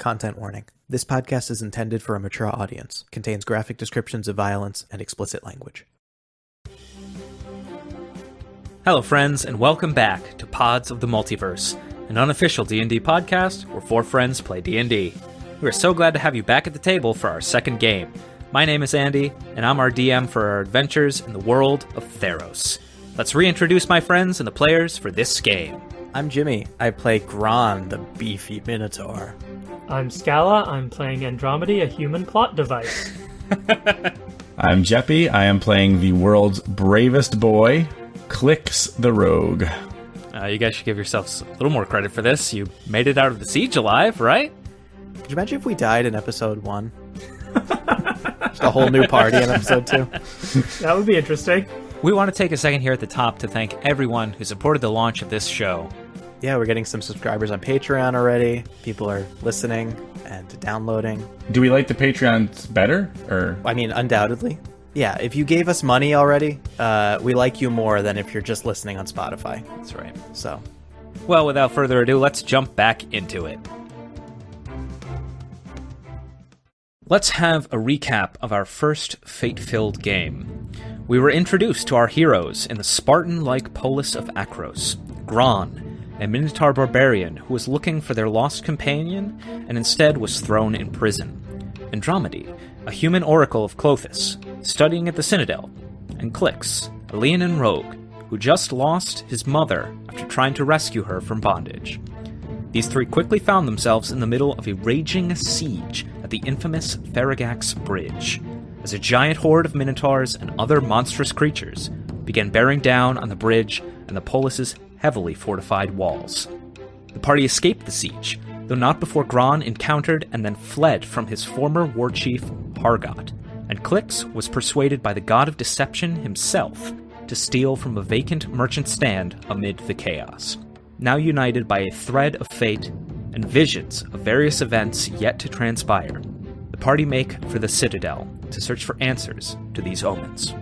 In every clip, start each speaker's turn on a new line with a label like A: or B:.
A: Content warning. This podcast is intended for a mature audience, contains graphic descriptions of violence and explicit language.
B: Hello friends and welcome back to Pods of the Multiverse, an unofficial D&D podcast where four friends play D&D. We are so glad to have you back at the table for our second game. My name is Andy and I'm our DM for our adventures in the world of Theros. Let's reintroduce my friends and the players for this game.
A: I'm Jimmy. I play Gron, the beefy Minotaur.
C: I'm Scala. I'm playing Andromedy, a human plot device.
D: I'm Jeppy. I am playing the world's bravest boy, Clicks the Rogue.
B: Uh, you guys should give yourselves a little more credit for this. You made it out of the siege alive, right?
A: Could you imagine if we died in episode one? Just a whole new party in episode two.
C: That would be interesting.
B: We want to take a second here at the top to thank everyone who supported the launch of this show.
A: Yeah, we're getting some subscribers on Patreon already. People are listening and downloading.
D: Do we like the Patreons better, or
A: I mean, undoubtedly. Yeah, if you gave us money already, uh, we like you more than if you're just listening on Spotify.
B: That's right.
A: So,
B: Well, without further ado, let's jump back into it. Let's have a recap of our first fate filled game. We were introduced to our heroes in the Spartan like polis of Akros Gron, a Minotaur barbarian who was looking for their lost companion and instead was thrown in prison. Andromedy, a human oracle of Klothys, studying at the Citadel, and Clix, a Leonin rogue who just lost his mother after trying to rescue her from bondage. These three quickly found themselves in the middle of a raging siege at the infamous Faragax Bridge, as a giant horde of minotaurs and other monstrous creatures began bearing down on the bridge and the polis's heavily fortified walls. The party escaped the siege, though not before Gron encountered and then fled from his former war chief, Hargot, and Clix was persuaded by the god of deception himself to steal from a vacant merchant stand amid the chaos. Now united by a thread of fate and visions of various events yet to transpire, the party make for the Citadel to search for answers to these omens.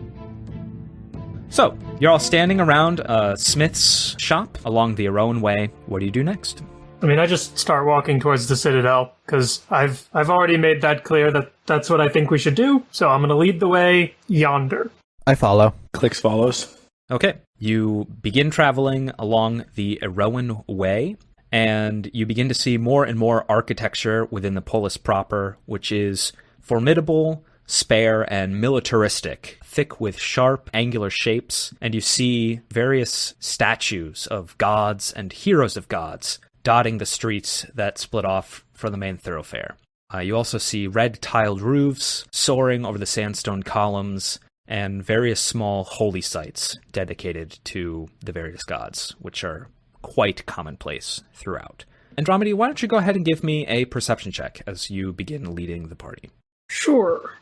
B: So, you're all standing around a smith's shop along the Aroan Way. What do you do next?
C: I mean, I just start walking towards the Citadel because I've I've already made that clear that that's what I think we should do. So I'm going to lead the way yonder.
A: I follow.
D: Clicks follows?
B: Okay. You begin traveling along the Iroan Way, and you begin to see more and more architecture within the polis proper, which is formidable, spare, and militaristic, thick with sharp, angular shapes, and you see various statues of gods and heroes of gods dotting the streets that split off from the main thoroughfare. Uh, you also see red tiled roofs soaring over the sandstone columns and various small holy sites dedicated to the various gods, which are quite commonplace throughout. Andromedy, why don't you go ahead and give me a perception check as you begin leading the party?
C: Sure.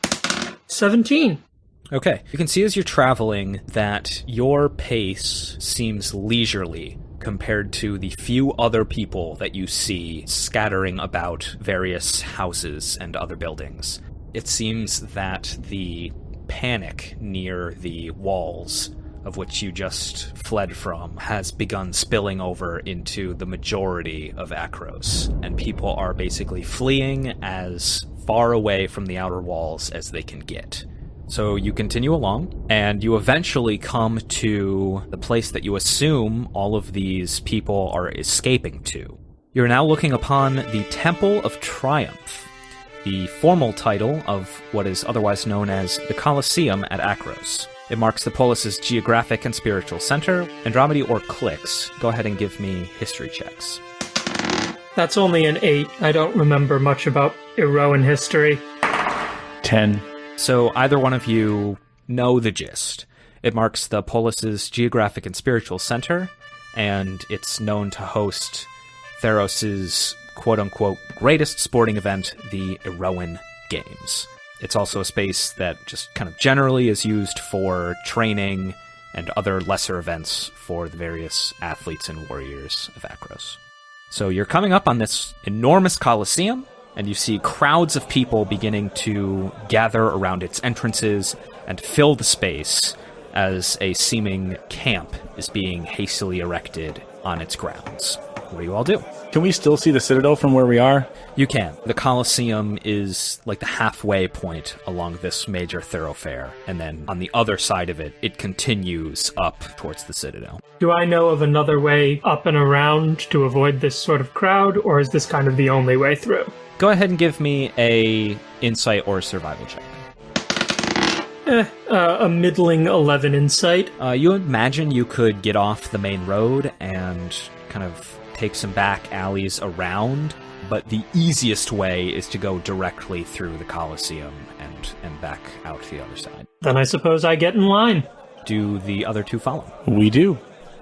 C: 17.
B: Okay. You can see as you're traveling that your pace seems leisurely compared to the few other people that you see scattering about various houses and other buildings. It seems that the panic near the walls of which you just fled from has begun spilling over into the majority of Akros, and people are basically fleeing as far away from the outer walls as they can get. So you continue along, and you eventually come to the place that you assume all of these people are escaping to. You're now looking upon the Temple of Triumph, the formal title of what is otherwise known as the Colosseum at Akros. It marks the polis's geographic and spiritual center. Andromedy or Clicks, go ahead and give me history checks.
C: That's only an 8. I don't remember much about Eroan history.
D: 10.
B: So either one of you know the gist. It marks the polis's geographic and spiritual center, and it's known to host Theros's quote unquote greatest sporting event, the Iroan Games. It's also a space that just kind of generally is used for training and other lesser events for the various athletes and warriors of Akros. So you're coming up on this enormous coliseum, and you see crowds of people beginning to gather around its entrances and fill the space as a seeming camp is being hastily erected on its grounds. What do you all do?
D: Can we still see the Citadel from where we are?
B: You can. The Colosseum is like the halfway point along this major thoroughfare, and then on the other side of it, it continues up towards the Citadel.
C: Do I know of another way up and around to avoid this sort of crowd, or is this kind of the only way through?
B: Go ahead and give me a insight or survival check.
C: Eh, uh, a middling 11 insight.
B: Uh, you imagine you could get off the main road and kind of take some back alleys around, but the easiest way is to go directly through the Colosseum and, and back out the other side.
C: Then I suppose I get in line.
B: Do the other two follow?
D: We do.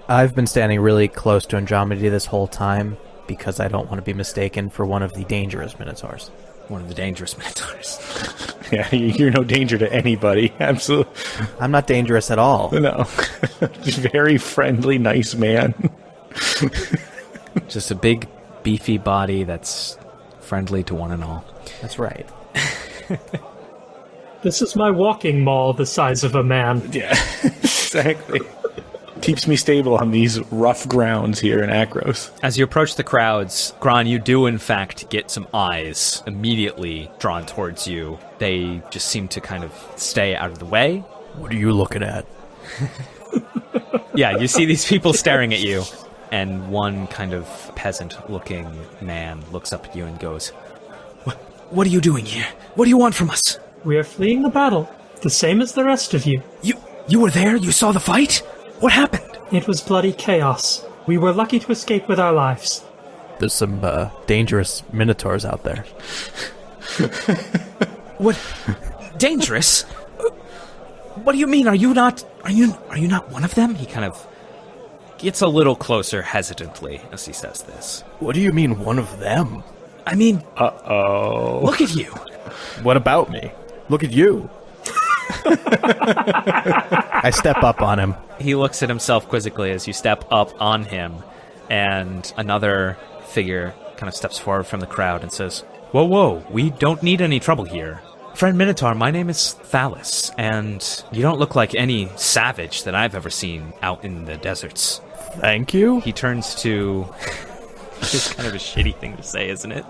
A: I've been standing really close to Andromeda this whole time because I don't want to be mistaken for one of the dangerous Minotaurs.
B: One of the dangerous Minotaurs.
D: Yeah, you're no danger to anybody. Absolutely.
A: I'm not dangerous at all.
D: No. Very friendly, nice man.
B: Just a big, beefy body that's friendly to one and all.
A: That's right.
C: This is my walking mall the size of a man.
D: Yeah, exactly. Keeps me stable on these rough grounds here in Akros.
B: As you approach the crowds, Gron, you do in fact get some eyes immediately drawn towards you. They just seem to kind of stay out of the way.
A: What are you looking at?
B: Yeah, you see these people staring at you, and one kind of peasant looking man looks up at you and goes, "What, what are you doing here? What do you want from us?
C: We are fleeing the battle, the same as the rest of you.
B: You you were there? You saw the fight? What happened?
C: It was bloody chaos. We were lucky to escape with our lives.
A: There's some uh, dangerous Minotaurs out there.
B: What? Dangerous? What do you mean? Are you not? Are you? Are you not one of them? He kind of gets a little closer hesitantly as he says this.
A: What do you mean, one of them?
B: I mean,
D: Uh oh.
B: look at you.
A: What about me? Look at you. I step up on him.
B: He looks at himself quizzically as you step up on him, and another figure kind of steps forward from the crowd and says, Whoa, whoa, we don't need any trouble here. Friend Minotaur, my name is Thalys, and you don't look like any savage that I've ever seen out in the deserts.
A: Thank you.
B: He turns to. it's kind of a shitty thing to say, isn't it?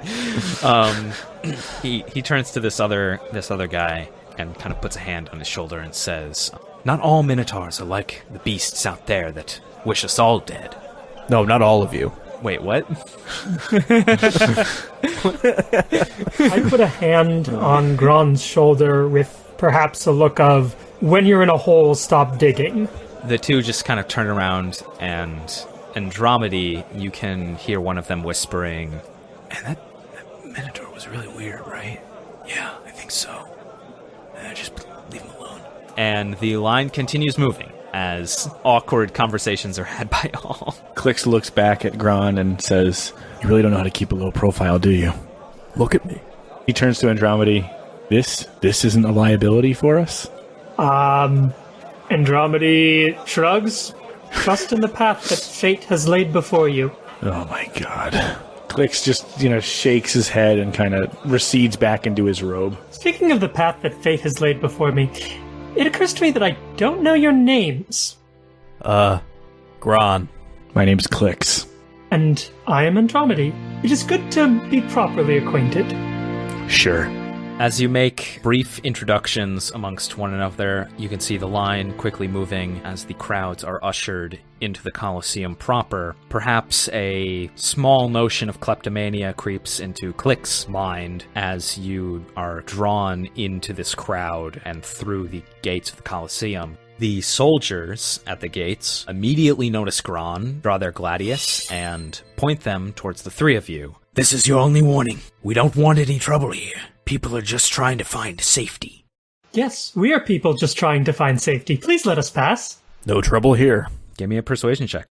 B: Um, he he turns to this other this other guy and kind of puts a hand on his shoulder and says, "Not all minotaurs are like the beasts out there that wish us all dead."
A: No, not all of you.
B: Wait, what?
C: I put a hand on Gron's shoulder with perhaps a look of, when you're in a hole, stop digging.
B: The two just kind of turn around and Andromedy, you can hear one of them whispering, "And that, that minotaur was really weird, right? Yeah, I think so. Uh, just leave him alone." And the line continues moving as awkward conversations are had by all.
D: Clicks looks back at Gron and says, You really don't know how to keep a low profile, do you?
A: Look at me.
D: He turns to Andromedy. This this isn't a liability for us?
C: Um, Andromedy shrugs. Trust in the path that fate has laid before you.
D: Oh my god. Clicks just, you know, shakes his head and kind of recedes back into his robe.
C: Speaking of the path that fate has laid before me, it occurs to me that I don't know your names.
A: Uh, Gron.
D: My name's Clicks.
C: And I am Andromedy. It is good to be properly acquainted.
D: Sure.
B: As you make brief introductions amongst one another, you can see the line quickly moving as the crowds are ushered into the Colosseum proper. Perhaps a small notion of kleptomania creeps into Click's mind as you are drawn into this crowd and through the gates of the Colosseum. The soldiers at the gates immediately notice Gron, draw their gladius, and point them towards the three of you.
E: This is your only warning. We don't want any trouble here. People are just trying to find safety.
C: Yes, we are people just trying to find safety. Please let us pass.
A: No trouble here.
B: Give me a persuasion check.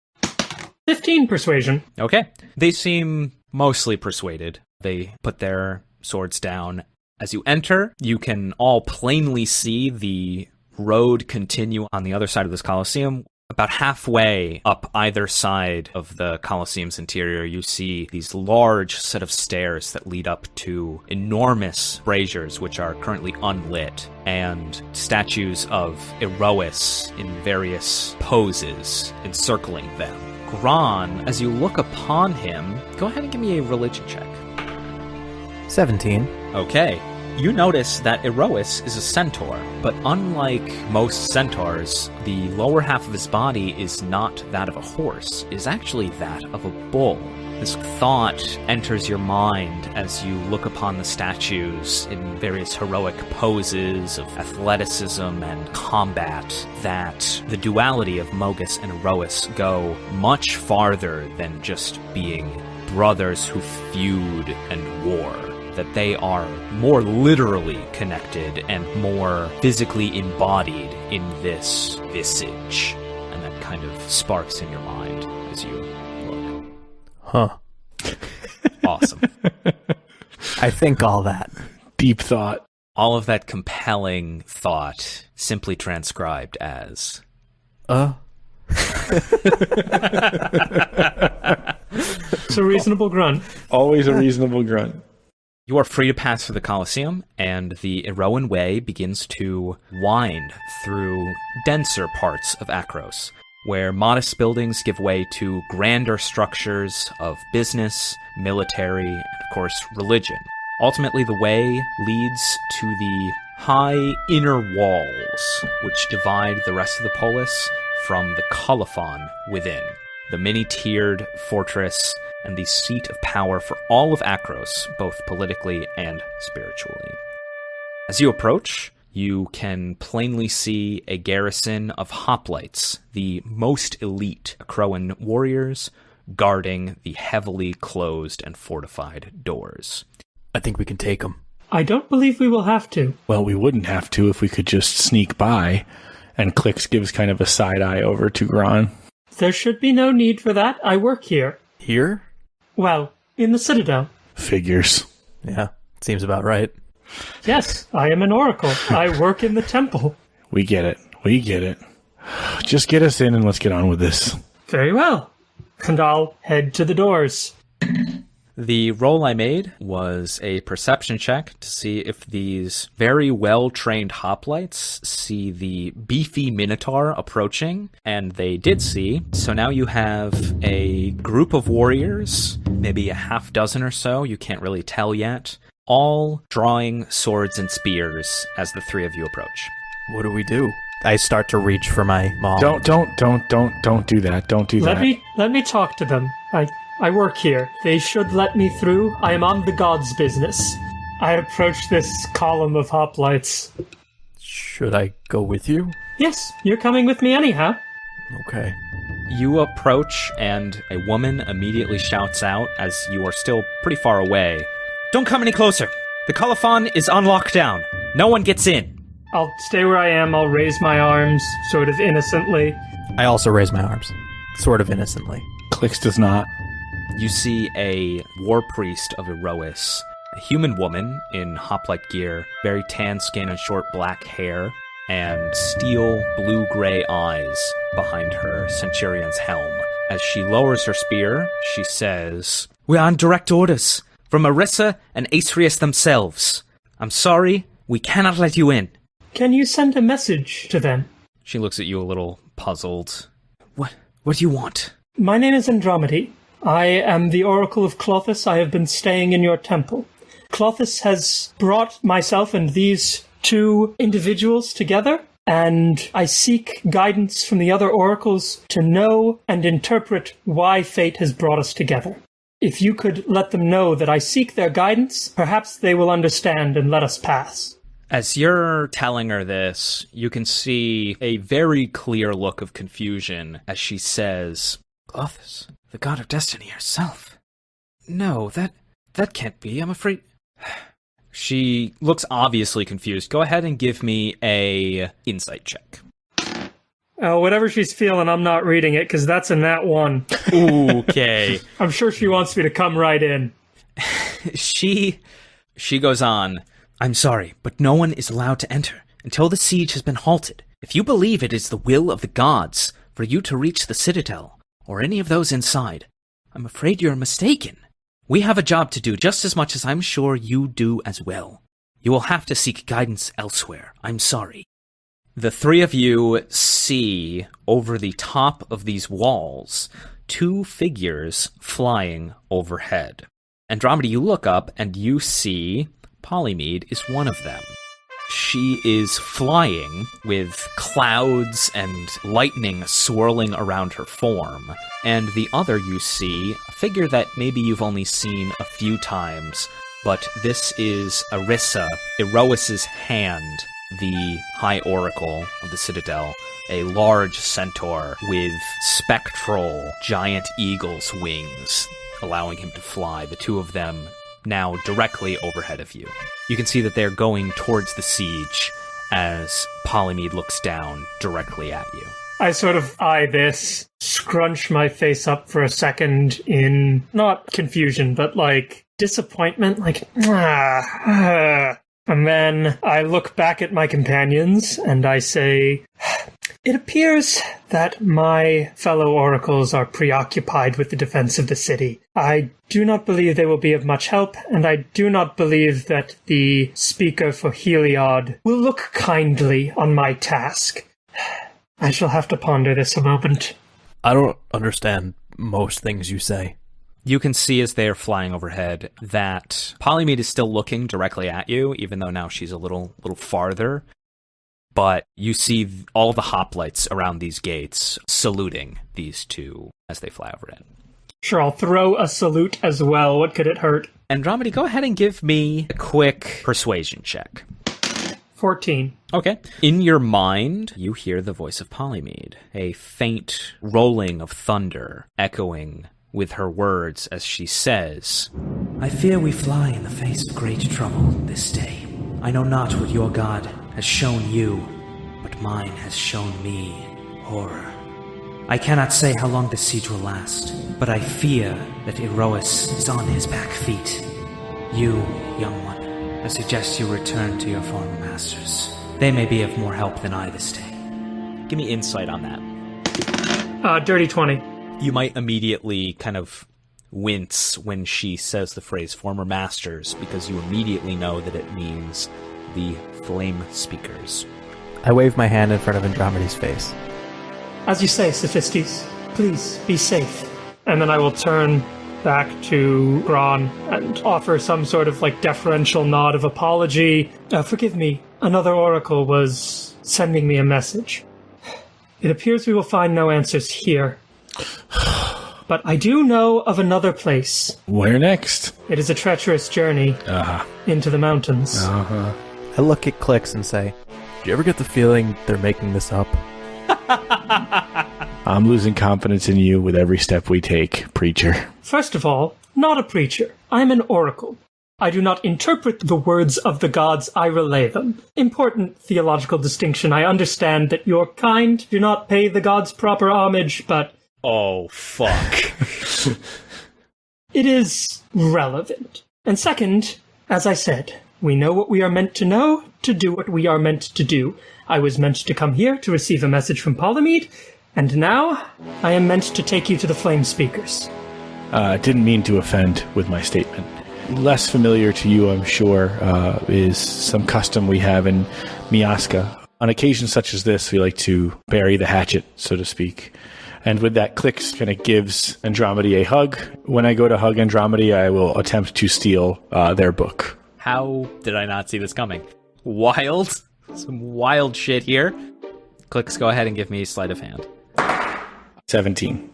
C: 15 persuasion.
B: Okay. They seem mostly persuaded. They put their swords down. As you enter, you can all plainly see the road continue on the other side of this Colosseum. About halfway up either side of the Colosseum's interior, you see these large set of stairs that lead up to enormous braziers, which are currently unlit, and statues of Iroas in various poses encircling them. Gron, as you look upon him, go ahead and give me a religion check.
A: 17.
B: Okay. You notice that Iroas is a centaur, but unlike most centaurs, the lower half of his body is not that of a horse, it is actually that of a bull. This thought enters your mind as you look upon the statues in various heroic poses of athleticism and combat that the duality of Mogis and Iroas go much farther than just being brothers who feud and war that they are more literally connected and more physically embodied in this visage. And that kind of sparks in your mind as you look.
A: Huh.
B: Awesome.
A: I think all that.
F: Deep thought.
B: All of that compelling thought simply transcribed as
A: Uh,
C: It's a reasonable grunt.
F: Always a reasonable grunt.
B: You are free to pass through the Colosseum, and the Iroan Way begins to wind through denser parts of Akros, where modest buildings give way to grander structures of business, military, and of course, religion. Ultimately, the way leads to the high inner walls, which divide the rest of the polis from the Kolophon within, the many tiered fortress and the seat of power for all of Akros, both politically and spiritually. As you approach, you can plainly see a garrison of hoplites, the most elite Akroan warriors, guarding the heavily closed and fortified doors.
A: I think we can take them.
C: I don't believe we will have to.
F: Well, we wouldn't have to if we could just sneak by. And Clicks gives kind of a side eye over to Gron.
C: There should be no need for that. I work here.
A: Here?
C: Well, in the Citadel.
F: Figures.
A: Yeah, seems about right.
C: Yes, I am an oracle. I work in the temple.
F: We get it. We get it. Just get us in and let's get on with this.
C: Very well. And I'll head to the doors.
B: The roll I made was a perception check to see if these very well trained hoplites see the beefy minotaur approaching, and they did see. So now you have a group of warriors, maybe a half dozen or so, you can't really tell yet, all drawing swords and spears as the three of you approach.
A: What do we do? I start to reach for my mom.
F: Don't, don't, don't, don't, don't do that. Don't do
C: Let
F: that.
C: Let me let me talk to them. I I work here. They should let me through. I am on the gods' business. I approach this column of hoplites.
A: Should I go with you?
C: Yes, you're coming with me anyhow.
A: Okay.
B: You approach, and a woman immediately shouts out as you are still pretty far away Don't come any closer! The Kolophon is on lockdown. No one gets in.
C: I'll stay where I am. I'll raise my arms, sort of innocently.
A: I also raise my arms, sort of innocently.
F: Clicks does not.
B: You see a war priest of Iroas, a human woman in hoplite gear, very tan skin and short black hair, and steel blue gray eyes behind her centurion's helm. As she lowers her spear, she says, We are on direct orders from Arissa and Asrius themselves. I'm sorry, we cannot let you in.
C: Can you send a message to them?
B: She looks at you a little puzzled. What what do you want?
C: My name is Andromedy. I am the Oracle of Klothys. I have been staying in your temple. Klothys has brought myself and these two individuals together, and I seek guidance from the other oracles to know and interpret why fate has brought us together. If you could let them know that I seek their guidance, perhaps they will understand and let us pass.
B: As you're telling her this, you can see a very clear look of confusion as she says, Klothys, the god of destiny herself. No, that that can't be. I'm afraid. She looks obviously confused. Go ahead and give me a insight check.
C: Oh, whatever she's feeling, I'm not reading it because that's a nat one.
B: Okay.
C: I'm sure she wants me to come right in.
B: she she goes on i'm sorry but no one is allowed to enter until the siege has been halted if you believe it is the will of the gods for you to reach the citadel or any of those inside. I'm afraid you're mistaken. We have a job to do just as much as i'm sure you do as well. You will have to seek guidance elsewhere. I'm sorry. The three of you see over the top of these walls two figures flying overhead. Andromeda, you look up and you see Polymede is one of them. She is flying with clouds and lightning swirling around her form. And the other you see, a figure that maybe you've only seen a few times, but this is Arissa, Iroas's hand, the High Oracle of the Citadel, a large centaur with spectral giant eagle's wings, allowing him to fly, the two of them now directly overhead of you. You can see that they're going towards the siege as Polymede looks down directly at you.
C: I sort of eye this, scrunch my face up for a second in not confusion, but like disappointment, like, ah, ah. And then I look back at my companions and I say, It appears that my fellow oracles are preoccupied with the defense of the city. I do not believe they will be of much help, and I do not believe that the speaker for Heliod will look kindly on my task. I shall have to ponder this a moment.
A: I don't understand most things you say.
B: You can see as they are flying overhead that Polymede is still looking directly at you, even though now she's a little little farther. But you see all the hoplites around these gates saluting these two as they fly over overhead.
C: Sure, I'll throw a salute as well. What could it hurt?
B: Andromeda, go ahead and give me a quick persuasion check.
C: 14.
B: Okay. In your mind, you hear the voice of Polymede, a faint rolling of thunder echoing with her words as she says,
E: I fear we fly in the face of great trouble this day. I know not what your god has shown you, but mine has shown me horror. I cannot say how long this siege will last, but I fear that Iroas is on his back feet. You, young one, I suggest you return to your former masters. They may be of more help than I this day.
B: Give me insight on that.
C: Uh, dirty 20.
B: You might immediately kind of wince when she says the phrase former masters because you immediately know that it means the flame speakers.
A: I wave my hand in front of Andromeda's face.
C: As you say, Sophistes, please be safe. And then I will turn back to Gron and offer some sort of like deferential nod of apology. Uh, forgive me, another oracle was sending me a message. It appears we will find no answers here. But I do know of another place.
F: Where next?
C: It is a treacherous journey
F: Uh-huh.
C: into the mountains.
F: Uh-huh.
A: I look at Clicks and say, Do you ever get the feeling they're making this up?
F: I'm losing confidence in you with every step we take, preacher.
C: First of all, not a preacher. I am an oracle. I do not interpret the words of the gods, I relay them. Important theological distinction. I understand that your kind do not pay the gods proper homage, but
B: Oh, fuck.
C: it is relevant. And second, as I said, we know what we are meant to know to do what we are meant to do. I was meant to come here to receive a message from Polymede, and now I am meant to take you to the flame speakers.
F: Uh, didn't mean to offend with my statement. Less familiar to you, I'm sure, uh, is some custom we have in Miaska. On occasions such as this, we like to bury the hatchet, so to speak. And with that, Clicks kind of gives Andromeda a hug. When I go to hug Andromeda, I will attempt to steal uh, their book.
B: How did I not see this coming? Wild. Some wild shit here. Clicks, go ahead and give me sleight of hand.
F: 17.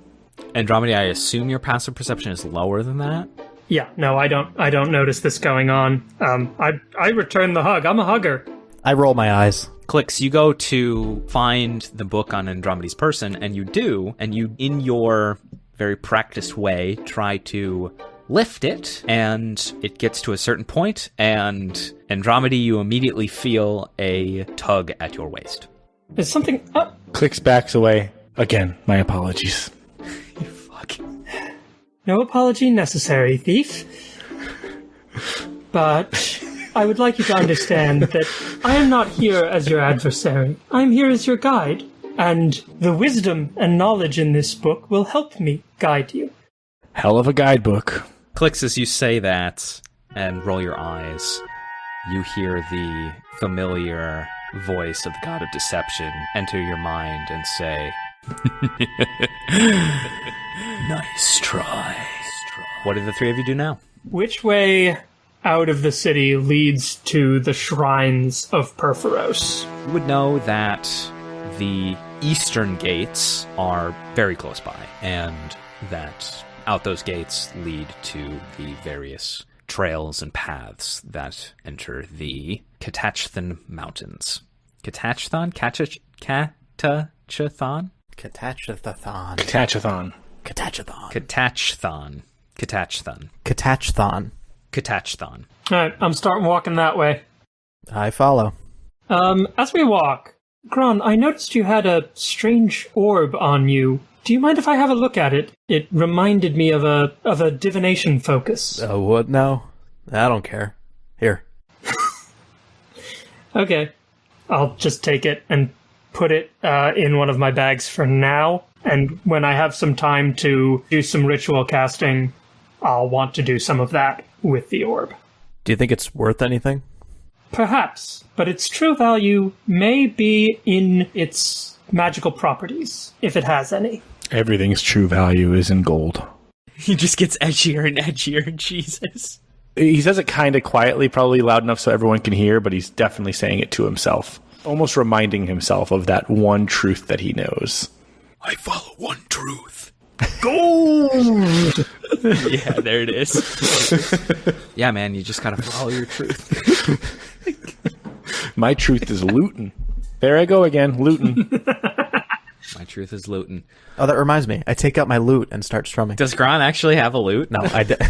B: Andromeda, I assume your passive perception is lower than that?
C: Yeah, no, I don't. I don't notice this going on. Um, I I return the hug. I'm a hugger.
A: I roll my eyes.
B: Clicks, you go to find the book on Andromeda's person, and you do, and you, in your very practiced way, try to lift it, and it gets to a certain point, and Andromeda, you immediately feel a tug at your waist.
C: Is something up?
F: Clicks backs away. Again, my apologies.
B: Fuck.
C: No apology necessary, thief. But I would like you to understand that I am not here as your adversary. I am here as your guide, and the wisdom and knowledge in this book will help me guide you.
F: Hell of a guidebook.
B: Clicks as you say that and roll your eyes. You hear the familiar voice of the god of deception enter your mind and say,
E: Nice try.
B: What do the three of you do now?
C: Which way out of the city leads to the shrines of Purphoros?
B: You would know that the eastern gates are very close by, and that out those gates lead to the various trails and paths that enter the Katachthon Mountains. Katachthon? Katach- Katachthon?
A: Katachathon.
F: Tachathon.
A: Katachathon.
B: Katachthon. Katachthon.
A: Katachthon.
B: Katachthon.
C: Alright, I'm starting walking that way.
A: I follow.
C: Um, as we walk, Gron, I noticed you had a strange orb on you. Do you mind if I have a look at it? It reminded me of a of a divination focus.
A: Oh, what now? I don't care. Here.
C: Okay. I'll just take it and put it uh, in one of my bags for now. And when I have some time to do some ritual casting, I'll want to do some of that with the orb.
A: Do you think it's worth anything?
C: Perhaps, but its true value may be in its magical properties, if it has any.
F: Everything's true value is in gold.
B: He just gets edgier and edgier, Jesus.
F: He says it kind of quietly, probably loud enough so everyone can hear, but he's definitely saying it to himself. Almost reminding himself of that one truth that he knows.
E: I follow one truth. Gold!
B: yeah, there it is. yeah, man, you just gotta follow your truth.
F: My truth is looting. There I go again, looting.
B: My truth is Luton.
A: Oh, that reminds me. I take out my lute and start strumming.
B: Does Gron actually have a lute?
A: No, I did.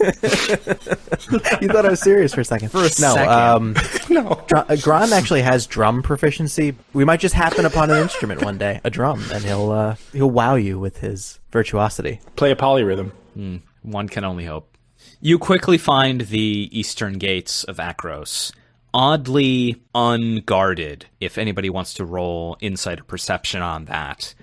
A: you thought I was serious for a second. For
B: a
A: no,
B: second.
A: Um,
F: no.
A: Dr- uh, Gron actually has drum proficiency. We might just happen upon an instrument one day, a drum, and he'll uh, he'll wow you with his virtuosity.
F: Play a polyrhythm.
B: One can only hope. You quickly find the eastern gates of Akros, oddly unguarded. If anybody wants to roll insight or perception on that,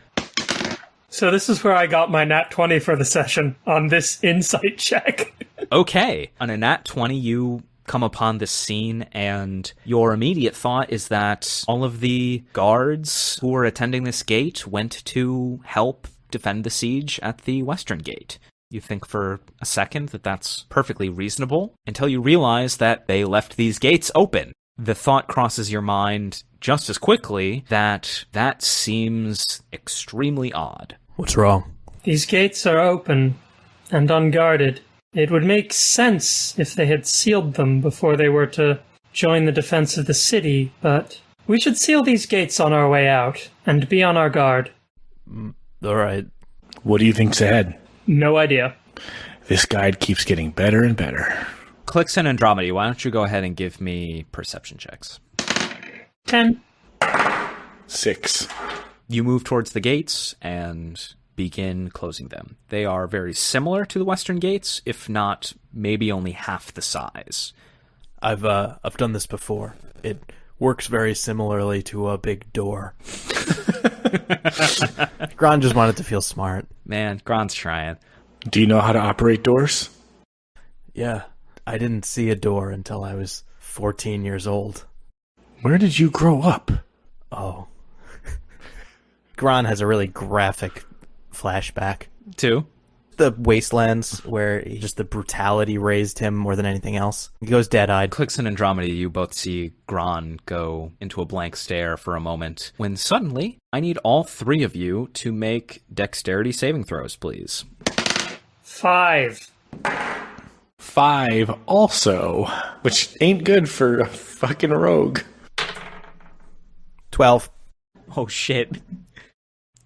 C: So this is where I got my nat 20 for the session on this insight check.
B: okay. On a nat 20, you come upon this scene, and your immediate thought is that all of the guards who were attending this gate went to help defend the siege at the western gate. You think for a second that that's perfectly reasonable until you realize that they left these gates open. The thought crosses your mind just as quickly that that seems extremely odd.
A: What's wrong?
C: These gates are open and unguarded. It would make sense if they had sealed them before they were to join the defense of the city, but we should seal these gates on our way out and be on our guard.
A: Mm, all right.
F: What do you think's ahead?
C: No idea.
F: This guide keeps getting better and better.
B: Clix and Andromedy, why don't you go ahead and give me perception checks?
C: 10.
F: Six.
B: You move towards the gates and begin closing them. They are very similar to the western gates, if not maybe only half the size.
A: I've uh, I've done this before. It works very similarly to a big door. Gron just wanted to feel smart.
B: Man, Gron's trying.
F: Do you know how to operate doors?
A: Yeah, I didn't see a door until I was 14 years old.
F: Where did you grow up?
A: Oh. Gron has a really graphic flashback.
B: Two.
A: The wastelands where he, just the brutality raised him more than anything else. He goes dead-eyed.
B: Clix and Andromeda, you both see Gron go into a blank stare for a moment, when suddenly, I need all three of you to make dexterity saving throws, please.
C: 5.
F: Five also, which ain't good for a fucking rogue.
A: 12.
B: Oh shit.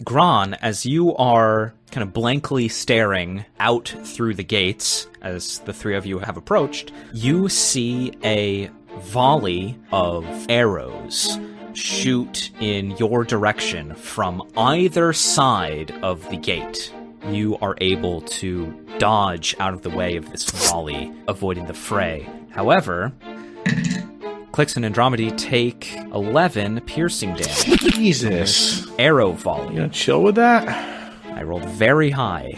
B: Gron, as you are kind of blankly staring out through the gates as the three of you have approached, you see a volley of arrows shoot in your direction from either side of the gate. You are able to dodge out of the way of this volley, avoiding the fray. However, Clix and Andromedy take 11 piercing damage.
F: Jesus.
B: Arrow volley.
F: You gonna chill with that?
B: I rolled very high.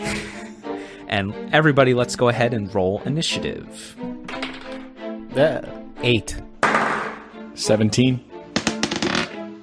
B: And everybody, let's go ahead and roll initiative.
A: Uh, 8.
F: 17.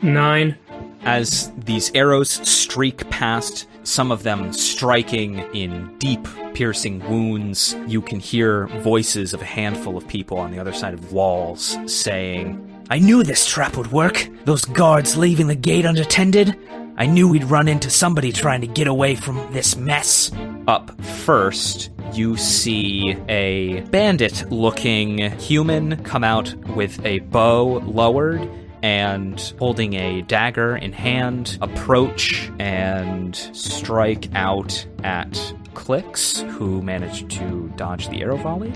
C: 9.
B: As these arrows streak past some of them striking in deep, piercing wounds. You can hear voices of a handful of people on the other side of walls saying,
E: I knew this trap would work. Those guards leaving the gate unattended. I knew we'd run into somebody trying to get away from this mess.
B: Up first, you see a bandit looking human come out with a bow lowered and holding a dagger in hand, approach and strike out at Clicks, who managed to dodge the arrow volley.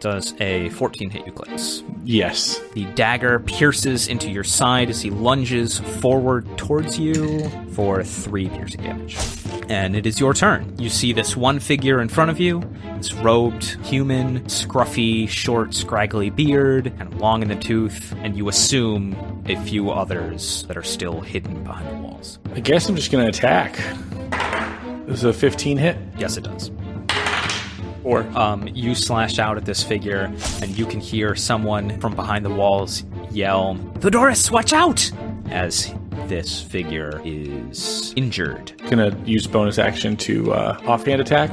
B: Does a 14 hit you, Clicks?
F: Yes.
B: The dagger pierces into your side as he lunges forward towards you for three piercing damage. And it is your turn. You see this one figure in front of you, this robed human, scruffy, short, scraggly beard, and long in the tooth, and you assume a few others that are still hidden behind the walls.
F: I guess I'm just going to attack. This is a 15 hit.
B: Yes, it does.
F: Or
B: Um, you slash out at this figure, and you can hear someone from behind the walls yell,
E: Theodorus, watch out!
B: as this figure is injured.
F: gonna use bonus action to uh, offhand attack.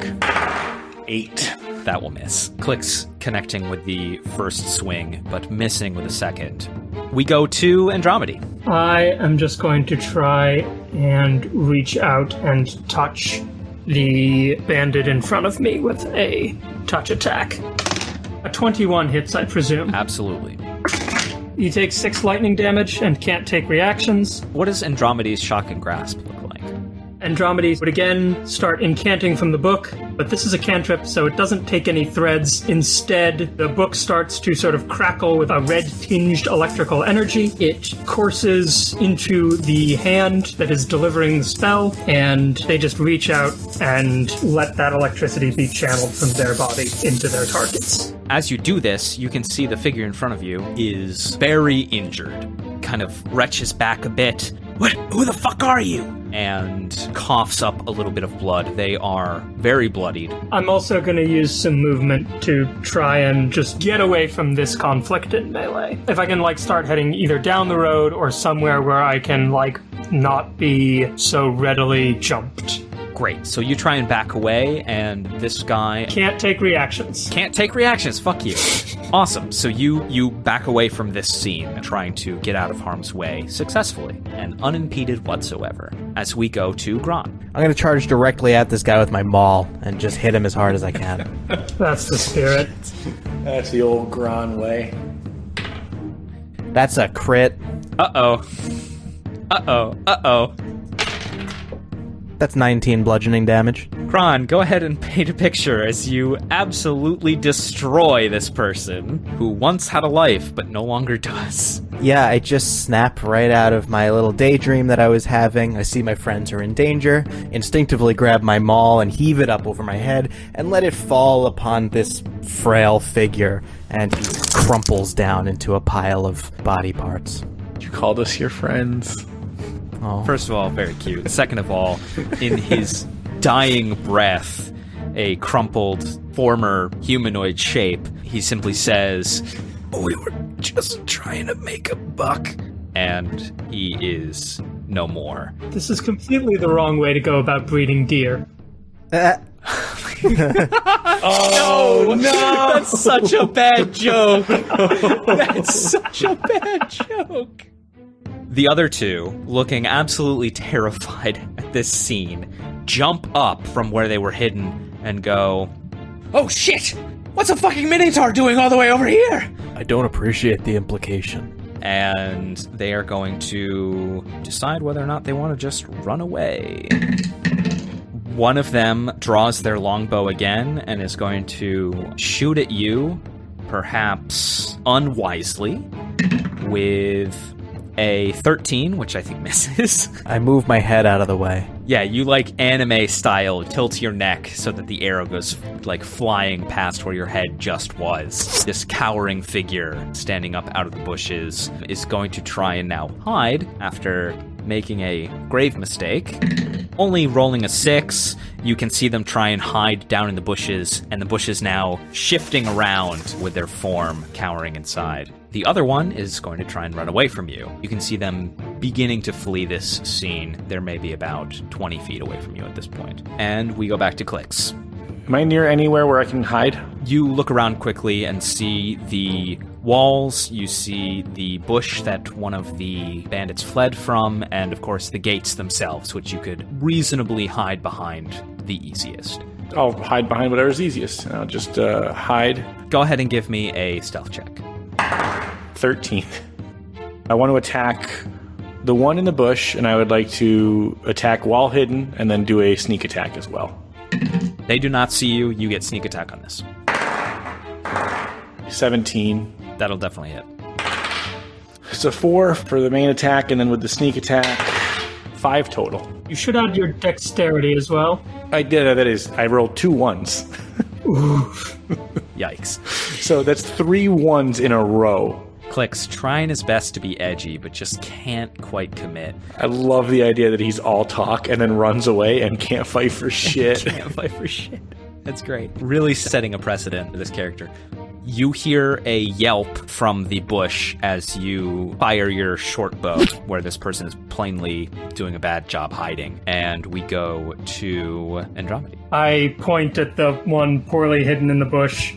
F: Eight.
B: That will miss. Clicks connecting with the first swing, but missing with the second. We go to Andromedy.
C: I am just going to try and reach out and touch the bandit in front of me with a touch attack. A 21 hits, I presume.
B: Absolutely.
C: You take 6 lightning damage and can't take reactions.
B: What does Andromedy's shocking grasp look like?
C: Andromedes would again start incanting from the book, but this is a cantrip, so it doesn't take any threads. Instead, the book starts to sort of crackle with a red tinged electrical energy. It courses into the hand that is delivering the spell, and they just reach out and let that electricity be channeled from their body into their targets.
B: As you do this, you can see the figure in front of you is very injured, kind of retches back a bit,
E: What? Who the fuck are you?
B: and coughs up a little bit of blood. They are very bloodied.
C: I'm also going to use some movement to try and just get away from this conflict in melee. If I can like start heading either down the road or somewhere where I can like not be so readily jumped.
B: Great. So you try and back away, and this guy
C: Can't take reactions.
B: can't take reactions. Fuck you. Awesome. So you you back away from this scene, trying to get out of harm's way successfully and unimpeded whatsoever. As we go to Gron.
A: I'm gonna charge directly at this guy with my maul and just hit him as hard as I can.
C: That's the spirit.
F: That's the old Gron way.
A: That's a crit.
B: Uh oh. Uh oh. Uh oh.
A: That's 19 bludgeoning damage.
B: Gron, go ahead and paint a picture as you absolutely destroy this person who once had a life but no longer does.
A: Yeah, I just snap right out of my little daydream that I was having. I see my friends are in danger, instinctively grab my maul and heave it up over my head and let it fall upon this frail figure, and he crumples down into a pile of body parts.
F: You called us your friends.
A: Oh.
B: First of all, very cute. Second of all, in his dying breath, a crumpled former humanoid shape, he simply says, We were just trying to make a buck. And he is no more.
C: This is completely the wrong way to go about breeding deer.
A: Uh,
B: Oh, no! That's such a bad joke! That's such a bad joke! The other two, looking absolutely terrified at this scene, jump up from where they were hidden and go,
E: Oh shit! What's a fucking Minotaur doing all the way over here?
A: I don't appreciate the implication.
B: and they are going to decide whether or not they want to just run away. One of them draws their longbow again and is going to shoot at you, perhaps unwisely, with a 13, which I think misses.
A: I move my head out of the way.
B: yeah, you like anime style tilt your neck so that the arrow goes like flying past where your head just was. This cowering figure standing up out of the bushes is going to try and now hide after making a grave mistake. Only rolling a six, You can see them try and hide down in the bushes, and the bushes now shifting around with their form cowering inside. The other one is going to try and run away from you. You can see them beginning to flee this scene. They're maybe about 20 feet away from you at this point. And we go back to clicks.
F: Am I near anywhere where I can hide?
B: You look around quickly and see the walls, you see the bush that one of the bandits fled from, and of course the gates themselves, which you could reasonably hide behind the easiest.
F: I'll hide behind whatever's easiest. I'll just uh, hide.
B: Go ahead and give me a stealth check.
F: 13. I want to attack the one in the bush, and I would like to attack while hidden and then do a sneak attack as well.
B: They do not see you, you get sneak attack on this.
F: 17.
B: That'll definitely hit.
F: It's a 4 for the main attack, and then with the sneak attack, 5 total.
C: You should add your dexterity as well.
F: I did, uh, that is, I rolled two ones.
B: Yikes.
F: So that's three ones in a row.
B: Clicks trying his best to be edgy, but just can't quite commit.
F: I love the idea that he's all talk and then runs away and can't fight for shit.
B: Can't fight for shit. That's great. Really setting a precedent for this character. You hear a yelp from the bush as you fire your short bow, where this person is plainly doing a bad job hiding. And we go to Andromeda.
C: I point at the one poorly hidden in the bush.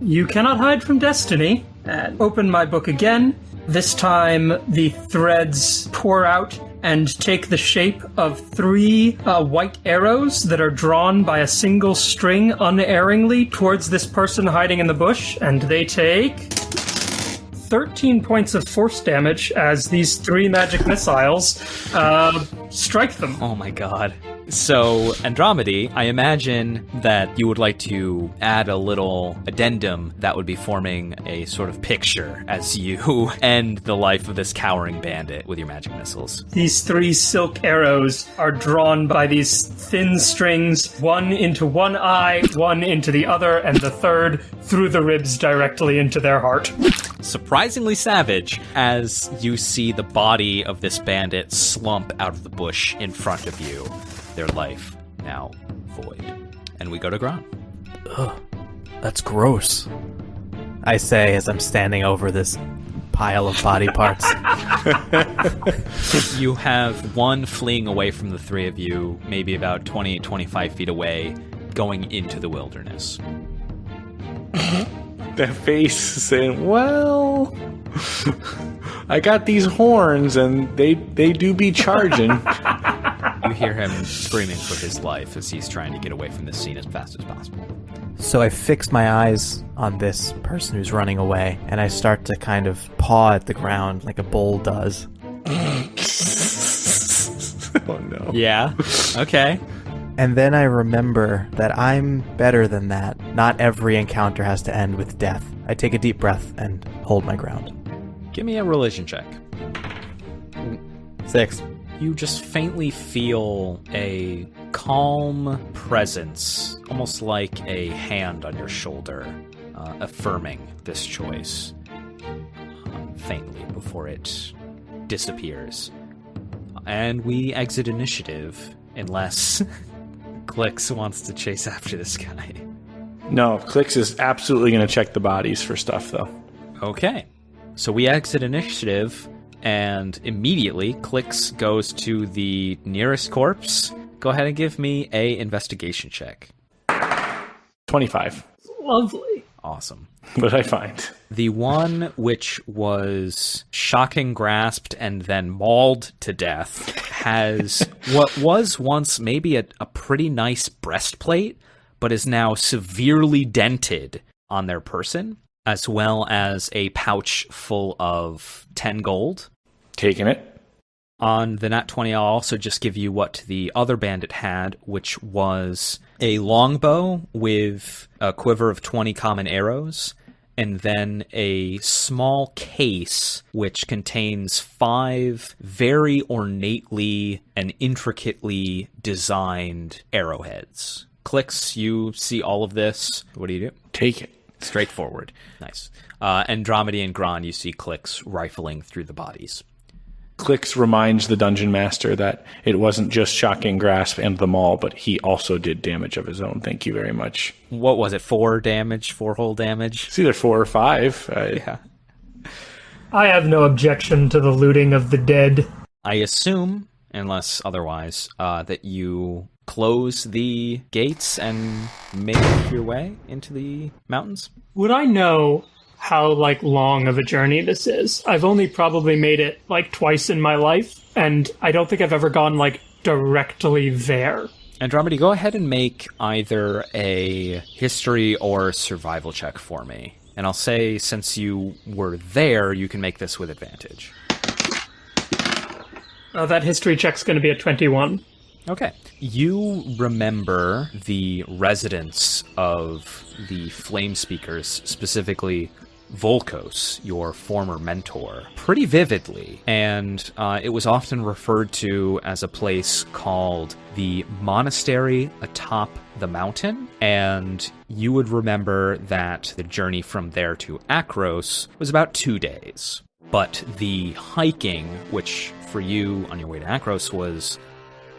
C: You cannot hide from destiny. And open my book again. This time, the threads pour out and take the shape of three uh, white arrows that are drawn by a single string unerringly towards this person hiding in the bush, and they take 13 points of force damage as these three magic missiles uh, strike them.
B: Oh my god. So, Andromedy, I imagine that you would like to add a little addendum that would be forming a sort of picture as you end the life of this cowering bandit with your magic missiles.
C: These three silk arrows are drawn by these thin strings, one into one eye, one into the other, and the third through the ribs directly into their heart.
B: Surprisingly savage as you see the body of this bandit slump out of the bush in front of you, their life now void. And we go to Gron.
A: That's gross. I say as I'm standing over this pile of body parts.
B: You have one fleeing away from the three of you, maybe about 20, 25 feet away, going into the wilderness.
F: that face saying, "Well, I got these horns, and they they do be charging."
B: You hear him screaming for his life as he's trying to get away from this scene as fast as possible.
A: So I fix my eyes on this person who's running away, and I start to kind of paw at the ground like a bull does.
F: oh no!
B: Yeah. Okay.
A: And then I remember that I'm better than that. Not every encounter has to end with death. I take a deep breath and hold my ground.
B: Give me a religion check.
A: Six.
B: You just faintly feel a calm presence, almost like a hand on your shoulder, uh, affirming this choice. Um, faintly before it disappears. And we exit initiative, unless Clicks wants to chase after this guy.
F: No, Clicks is absolutely going to check the bodies for stuff, though.
B: Okay. So we exit initiative, and immediately Clicks goes to the nearest corpse. Go ahead and give me a investigation check.
F: Twenty-five.
C: Lovely.
B: Awesome.
F: What did I find?
B: The one which was shocking grasped and then mauled to death has what was once maybe a, a pretty nice breastplate, but is now severely dented on their person, as well as a pouch full of 10 gold.
F: Taking it.
B: On the Nat 20, I'll also just give you what the other bandit had, which was a longbow with a quiver of 20 common arrows, and then a small case which contains five very ornately and intricately designed arrowheads. Clicks, you see all of this. What do you do?
F: Take it.
B: Straightforward. Nice. Uh, Andromedy and Gron, you see clicks rifling through the bodies.
F: Clicks reminds the dungeon master that it wasn't just shocking grasp and the maul, but he also did damage of his own. Thank you very much.
B: What was it? Four damage, four whole damage.
F: It's either four or five. Uh,
B: Yeah.
C: I have no objection to the looting of the dead.
B: I assume, unless otherwise, uh, that you close the gates and make your way into the mountains.
C: Would I know how like long of a journey this is? I've only probably made it like twice in my life, and I don't think I've ever gone like directly there.
B: Andromedy, go ahead and make either a history or survival check for me. And I'll say, since you were there, you can make this with advantage.
C: Uh, that history check's going to be a 21.
B: Okay. You remember the residence of the Flame Speakers, specifically Volkos, your former mentor, pretty vividly. And uh, it was often referred to as a place called the Monastery Atop the Mountain. And you would remember that the journey from there to Akros was about two days. But the hiking, which for you on your way to Akros was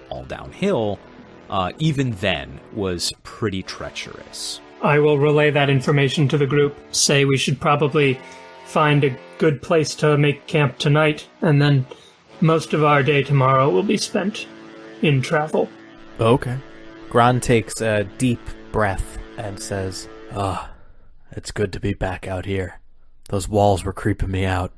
B: all downhill, uh, even then was pretty treacherous.
C: I will relay that information to the group. Say we should probably find a good place to make camp tonight, and then most of our day tomorrow will be spent in travel.
A: Okay. Gron takes a deep breath and says, Ah, it's good to be back out here. Those walls were creeping me out.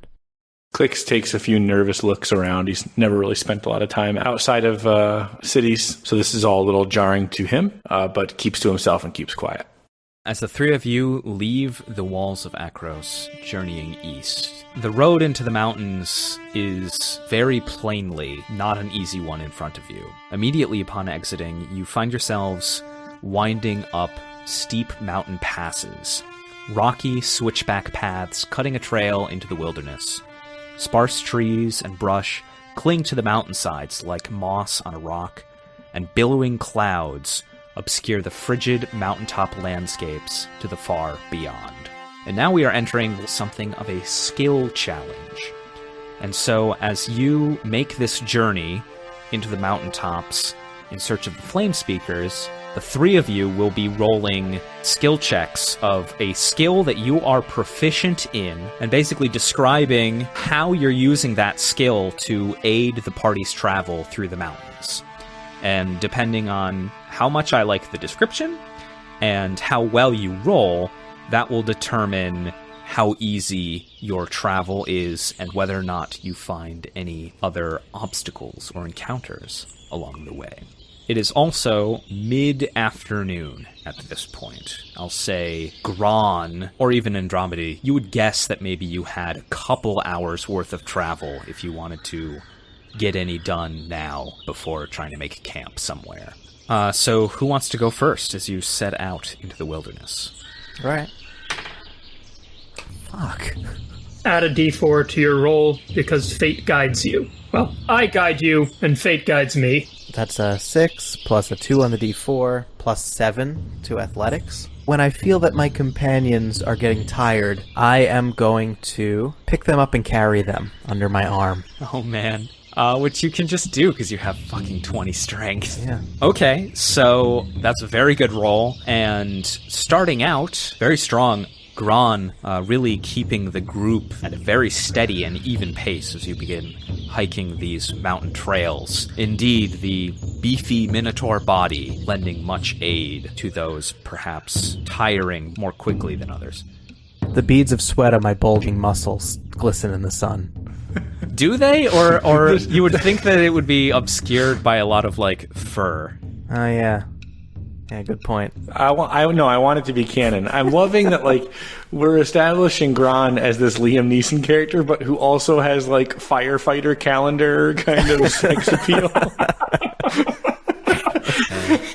F: Clicks takes a few nervous looks around. He's never really spent a lot of time outside of uh, cities, so this is all a little jarring to him, uh, but keeps to himself and keeps quiet.
B: As the three of you leave the walls of Akros, journeying east, the road into the mountains is very plainly not an easy one in front of you. Immediately upon exiting, you find yourselves winding up steep mountain passes, rocky switchback paths cutting a trail into the wilderness. Sparse trees and brush cling to the mountainsides like moss on a rock, and billowing clouds obscure the frigid mountaintop landscapes to the far beyond. And now we are entering something of a skill challenge. And so, as you make this journey into the mountaintops in search of the flame speakers, the three of you will be rolling skill checks of a skill that you are proficient in and basically describing how you're using that skill to aid the party's travel through the mountains. And depending on how much I like the description and how well you roll, that will determine how easy your travel is and whether or not you find any other obstacles or encounters along the way. It is also mid afternoon at this point. I'll say Gron, or even Andromedy, you would guess that maybe you had a couple hours worth of travel if you wanted to get any done now before trying to make camp somewhere. Uh, so, who wants to go first as you set out into the wilderness?
A: Right. Fuck.
C: Add a d4 to your roll because fate guides you. Well, I guide you, and fate guides me.
A: That's a 6 plus a 2 on the d4 plus 7 to athletics. When I feel that my companions are getting tired, I am going to pick them up and carry them under my arm.
B: Oh man. Uh, which you can just do because you have fucking 20 strength.
A: Yeah.
B: Okay, so that's a very good roll. And starting out, very strong. Gron uh, really keeping the group at a very steady and even pace as you begin hiking these mountain trails. Indeed, the beefy Minotaur body lending much aid to those perhaps tiring more quickly than others.
A: The beads of sweat on my bulging muscles glisten in the sun.
B: Do they? Or, or you would think that it would be obscured by a lot of, like, fur.
A: Oh, yeah. Yeah, good point.
F: I want. I no. I want it to be canon. I'm loving that. Like we're establishing Gron as this Liam Neeson character, but who also has like firefighter calendar kind of sex appeal.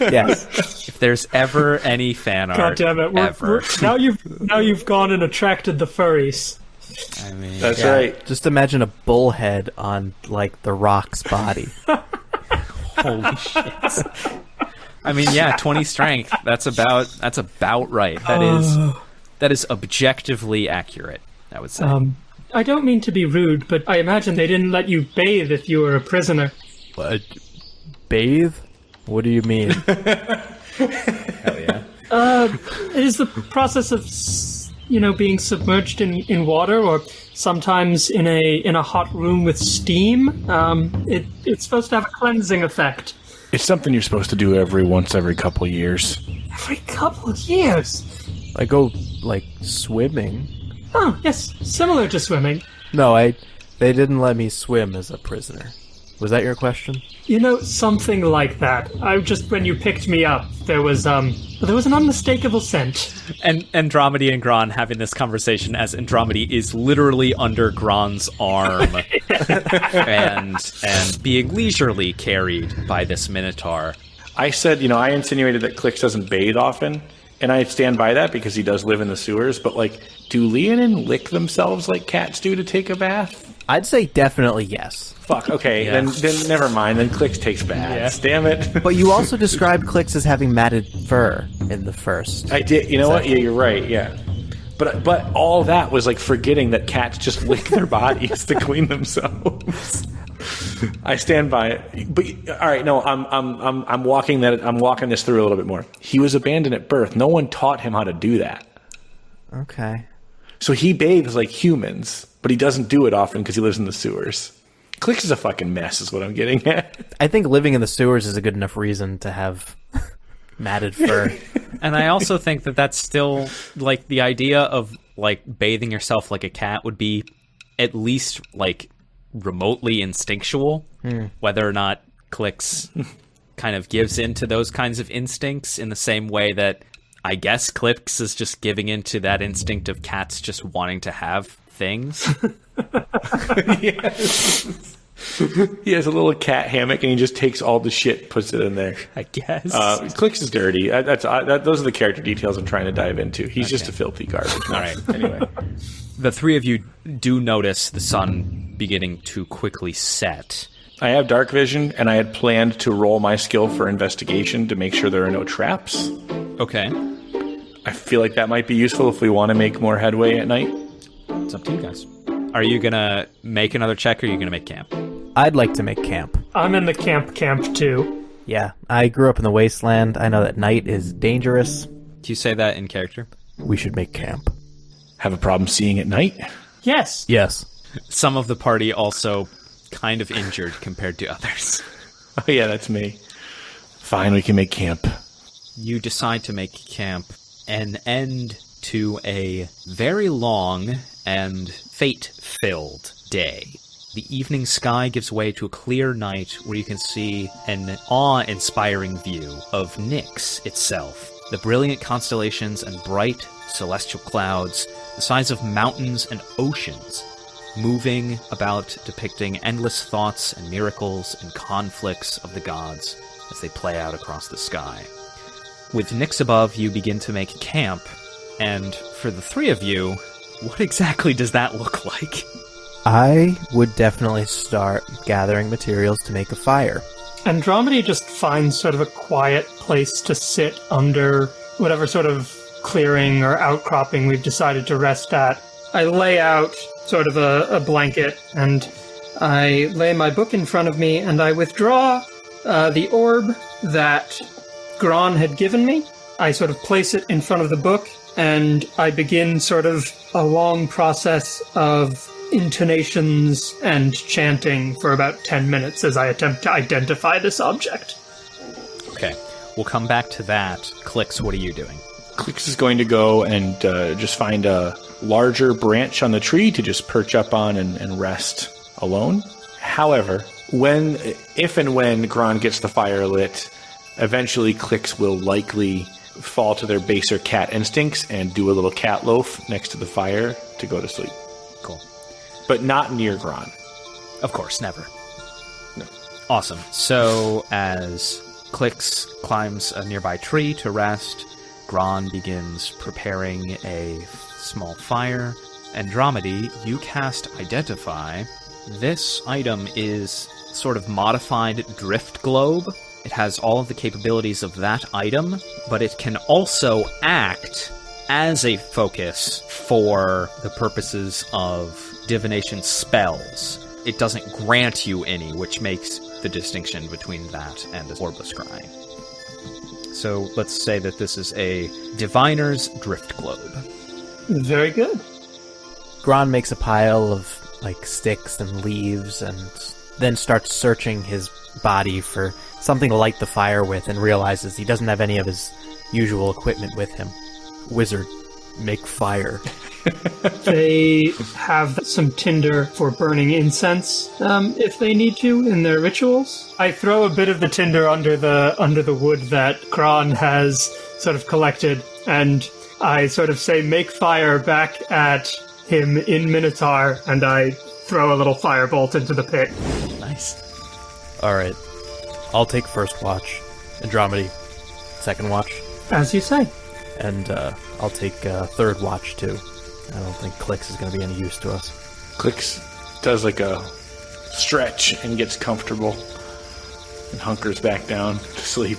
A: Yes.
B: If there's ever any fan art,
C: God damn it! We're,
B: ever,
C: we're- now you've now you've gone and attracted the furries.
B: I mean,
F: That's
A: Yeah.
F: right.
A: Just imagine a bullhead on, like, the rock's body.
B: holy shit. I mean, yeah, 20 strength. That's about that's about right. That is that is objectively accurate. I would say.
C: Um, I don't mean to be rude, but I imagine they didn't let you bathe if you were a prisoner.
A: Uh, bathe? What do you mean?
B: Hell yeah.
C: It is the process of, s- you know, being submerged in, in water, or sometimes in a in a hot room with steam. Um, it it's supposed to have a cleansing effect.
F: It's something you're supposed to do every once every couple years.
C: Every couple of years.
A: I go like swimming.
C: Oh, yes, similar to swimming.
A: No, I. They didn't let me swim as a prisoner. Was that your question?
C: You know, something like that. I just when you picked me up, there was um, there was an unmistakable scent.
B: And Andromedy and Gron having this conversation as Andromedy is literally under Gron's arm and and being leisurely carried by this Minotaur.
F: I said, you know, I insinuated that Clicks doesn't bathe often, and I stand by that because he does live in the sewers. But like, do Leonin lick themselves like cats do to take a bath?
A: I'd say definitely yes.
F: Fuck. Okay, then then never mind. Then Clicks takes baths. Damn it.
A: But you also described Clicks as having matted fur in the first.
F: I did. You know what? Yeah, you're right. Yeah. But but all that was like forgetting that cats just lick their bodies to clean themselves. I stand by it. But all right, no, I'm I'm I'm I'm walking that I'm walking this through a little bit more. He was abandoned at birth. No one taught him how to do that.
A: Okay.
F: So he bathes like humans, but he doesn't do it often because he lives in the sewers. Clicks is a fucking mess, is what I'm getting at.
A: I think living in the sewers is a good enough reason to have matted fur.
B: And I also think that that's still like the idea of like bathing yourself like a cat would be at least like remotely instinctual. Hmm. Whether or not Clicks kind of gives into those kinds of instincts in the same way that I guess Clicks is just giving into that instinct of cats just wanting to have things.
F: He has a little cat hammock and he just takes all the shit, puts it in there.
B: I guess.
F: Uh, Clicks is dirty. Uh, That's uh, that, those are the character details I'm trying to dive into. He's just a filthy garbage.
B: All right.
F: Anyway,
B: the three of you do notice the sun beginning to quickly set.
F: I have dark vision, and I had planned to roll my skill for investigation to make sure there are no traps.
B: Okay.
F: I feel like that might be useful if we want to make more headway at night.
B: It's up to you guys. Are you gonna make another check or are you gonna make camp?
A: I'd like to make camp.
C: I'm in the camp camp too.
A: Yeah, I grew up in the wasteland. I know that night is dangerous.
B: Do you say that in character?
A: We should make camp.
F: Have a problem seeing at night?
C: Yes.
A: Yes.
B: Some of the party also kind of injured compared to others.
F: Oh yeah, that's me. Fine, we can make camp.
B: You decide to make camp an end to a very long and fate filled day. The evening sky gives way to a clear night where you can see an awe inspiring view of Nyx itself. The brilliant constellations and bright celestial clouds, the size of mountains and oceans, moving about depicting endless thoughts and miracles and conflicts of the gods as they play out across the sky. With Nyx above, you begin to make camp, and for the three of you, what exactly does that look like?
A: I would definitely start gathering materials to make a fire.
C: Andromedy just finds sort of a quiet place to sit under whatever sort of clearing or outcropping we've decided to rest at. I lay out sort of a, a blanket and I lay my book in front of me and I withdraw uh, the orb that Gron had given me. I sort of place it in front of the book and I begin sort of a long process of intonations and chanting for about 10 minutes as I attempt to identify this object.
B: Okay, we'll come back to that. Clicks, what are you doing?
F: Clicks is going to go and uh, just find a larger branch on the tree to just perch up on and, and rest alone. However, when, if and when Gron gets the fire lit, eventually Clicks will likely fall to their baser cat instincts and do a little cat loaf next to the fire to go to sleep.
B: Cool.
F: But not near Gron.
B: Of course, never.
F: No.
B: Awesome. So, as Clicks climbs a nearby tree to rest, Gron begins preparing a small fire. Andromedy, you cast Identify. This item is sort of modified drift globe. It has all of the capabilities of that item, but it can also act as a focus for the purposes of divination spells. It doesn't grant you any, which makes the distinction between that and the orb of scry. So let's say that this is a diviner's drift globe.
C: Very good.
A: Gron makes a pile of like sticks and leaves and then starts searching his body for something to light the fire with and realizes he doesn't have any of his usual equipment with him. Wizard, make fire.
C: They have some tinder for burning incense um, if they need to in their rituals. I throw a bit of the tinder under the under the wood that Gron has sort of collected, and I sort of say, "Make fire!" back at him in Minotaur, and I throw a little firebolt into the pit.
B: Nice.
A: All right. I'll take first watch. Andromedy, second watch.
C: As you say.
A: And uh, I'll take uh, third watch too. I don't think Clicks is going to be any use to us.
F: Clicks does like a stretch and gets comfortable and hunkers back down to sleep.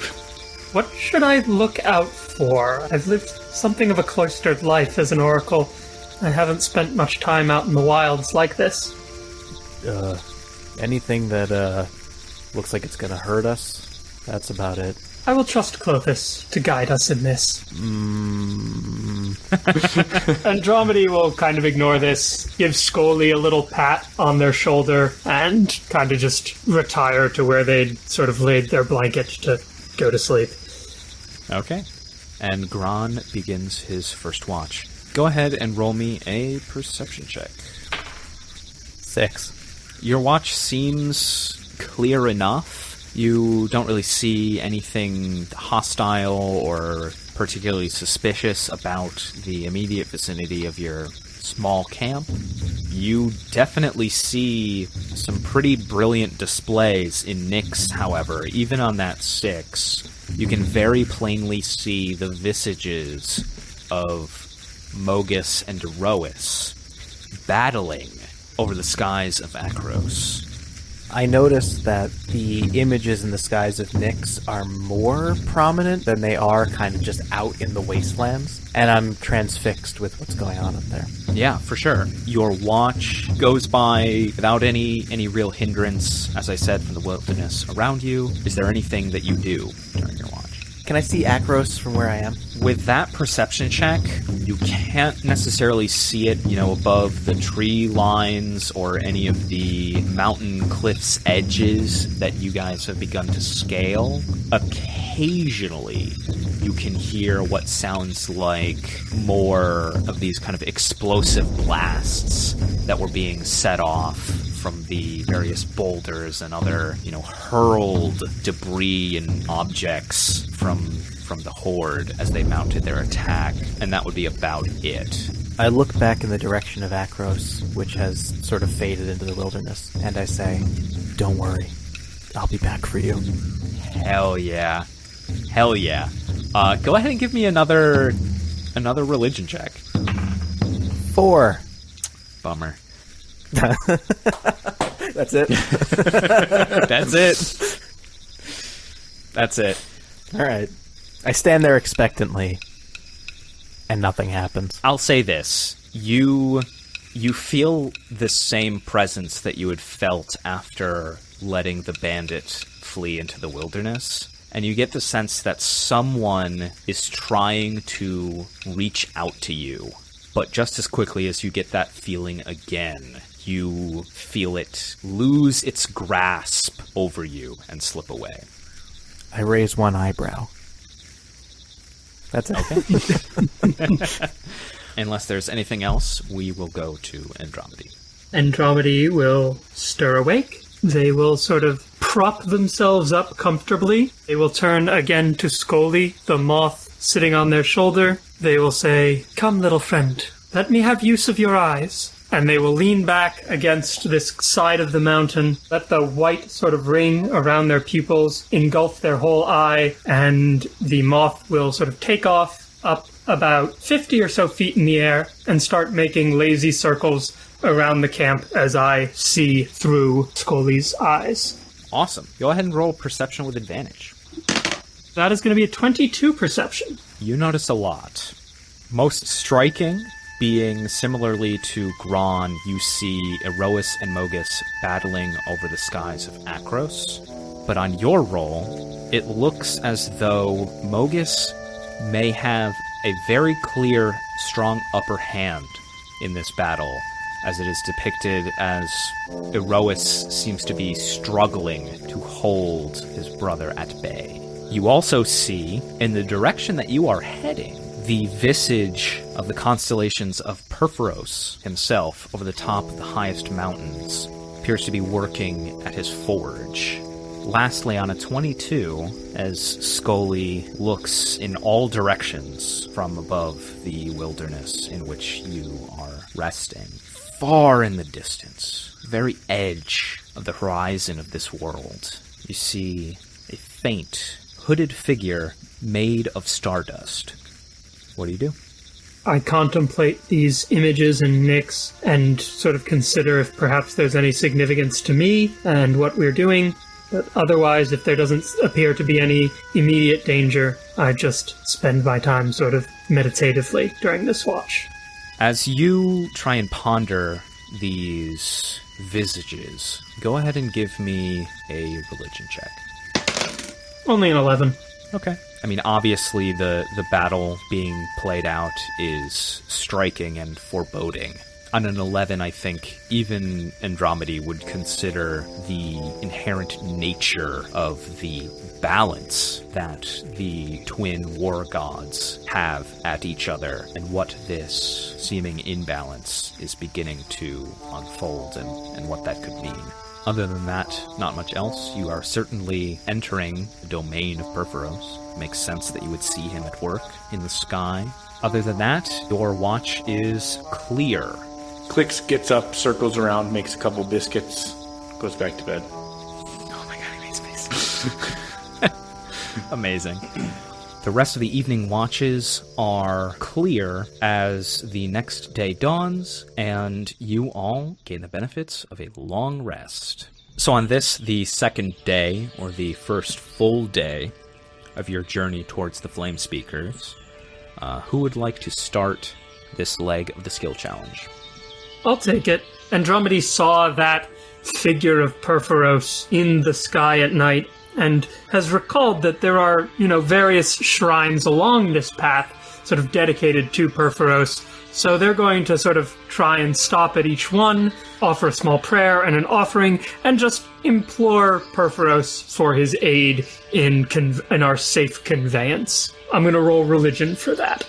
C: What should I look out for? I've lived something of a cloistered life as an oracle. I haven't spent much time out in the wilds like this.
A: Uh, anything that uh, looks like it's going to hurt us, that's about it.
C: I will trust Klothys to guide us in this. Mm. Andromedy will kind of ignore this, give Scully a little pat on their shoulder, and kind of just retire to where they'd sort of laid their blanket to go to sleep.
B: Okay. And Gron begins his first watch. Go ahead and roll me a perception check.
A: Six.
B: Your watch seems clear enough. You don't really see anything hostile or particularly suspicious about the immediate vicinity of your small camp. You definitely see some pretty brilliant displays in Nyx, however. Even on that six, you can very plainly see the visages of Mogis and Iroas battling over the skies of Akros.
A: I noticed that the images in the skies of Nyx are more prominent than they are kind of just out in the wastelands, and I'm transfixed with what's going on up there.
B: Yeah, for sure. Your watch goes by without any any real hindrance, as I said, from the wilderness around you. Is there anything that you do during your watch?
A: Can I see Akros from where I am?
B: With that perception check, you can't necessarily see it, you know, above the tree lines or any of the mountain cliffs edges that you guys have begun to scale. Occasionally, you can hear what sounds like more of these kind of explosive blasts that were being set off from the various boulders and other, you know, hurled debris and objects from from the horde as they mounted their attack, and that would be about it.
A: I look back in the direction of Akros, which has sort of faded into the wilderness, and I say, Don't worry. I'll be back for you.
B: Hell yeah. Hell yeah. Uh, go ahead and give me another another religion check.
A: Four.
B: Bummer.
A: That's it.
B: That's it. That's it.
A: All right. I stand there expectantly, and nothing happens.
B: I'll say this: you you feel the same presence that you had felt after letting the bandit flee into the wilderness, and you get the sense that someone is trying to reach out to you. But just as quickly as you get that feeling again, you feel it lose its grasp over you and slip away.
A: I raise one eyebrow. That's it.
B: Unless there's anything else, we will go to Andromedy.
C: Andromedy will stir awake. They will sort of prop themselves up comfortably. They will turn again to Scully, the moth sitting on their shoulder. They will say, Come, little friend, let me have use of your eyes. And they will lean back against this side of the mountain, let the white sort of ring around their pupils engulf their whole eye, and the moth will sort of take off up about 50 or so feet in the air and start making lazy circles around the camp as I see through Scully's eyes.
B: Awesome. Go ahead and roll perception with advantage.
C: That is going to be a 22 perception.
B: You notice a lot. Most striking being similarly to Gron, you see Iroas and Mogis battling over the skies of Akros. But on your roll, it looks as though Mogis may have a very clear, strong upper hand in this battle, as it is depicted as Iroas seems to be struggling to hold his brother at bay. You also see, in the direction that you are heading, the visage of the constellations of Purphoros himself over the top of the highest mountains appears to be working at his forge. Lastly, on a 22, as Scully looks in all directions from above the wilderness in which you are resting, far in the distance, very edge of the horizon of this world, you see a faint, hooded figure made of stardust. What do you do?
C: I contemplate these images and Nyx and sort of consider if perhaps there's any significance to me and what we're doing. But otherwise, if there doesn't appear to be any immediate danger, I just spend my time sort of meditatively during this watch.
B: As you try and ponder these visages, go ahead and give me a religion check.
C: Only an 11.
B: Okay. I mean, obviously, the, the battle being played out is striking and foreboding. On an 11, I think even Andromedy would consider the inherent nature of the balance that the twin war gods have at each other and what this seeming imbalance is beginning to unfold and, and what that could mean. Other than that, not much else. You are certainly entering the domain of Purphoros. Makes sense that you would see him at work in the sky. Other than that, your watch is clear.
F: Clicks gets up, circles around, makes a couple biscuits, goes back to bed.
B: Oh my god, he made space. Amazing. The rest of the evening watches are clear as the next day dawns, and you all gain the benefits of a long rest. So, on this, the second day, or the first full day of your journey towards the Flame Speakers, uh, who would like to start this leg of the skill challenge?
C: I'll take it. Andromedy saw that figure of Purphoros in the sky at night and has recalled that there are, you know, various shrines along this path sort of dedicated to Purphoros. So they're going to sort of try and stop at each one, offer a small prayer and an offering, and just implore Purphoros for his aid in in our safe conveyance. I'm going to roll religion for that.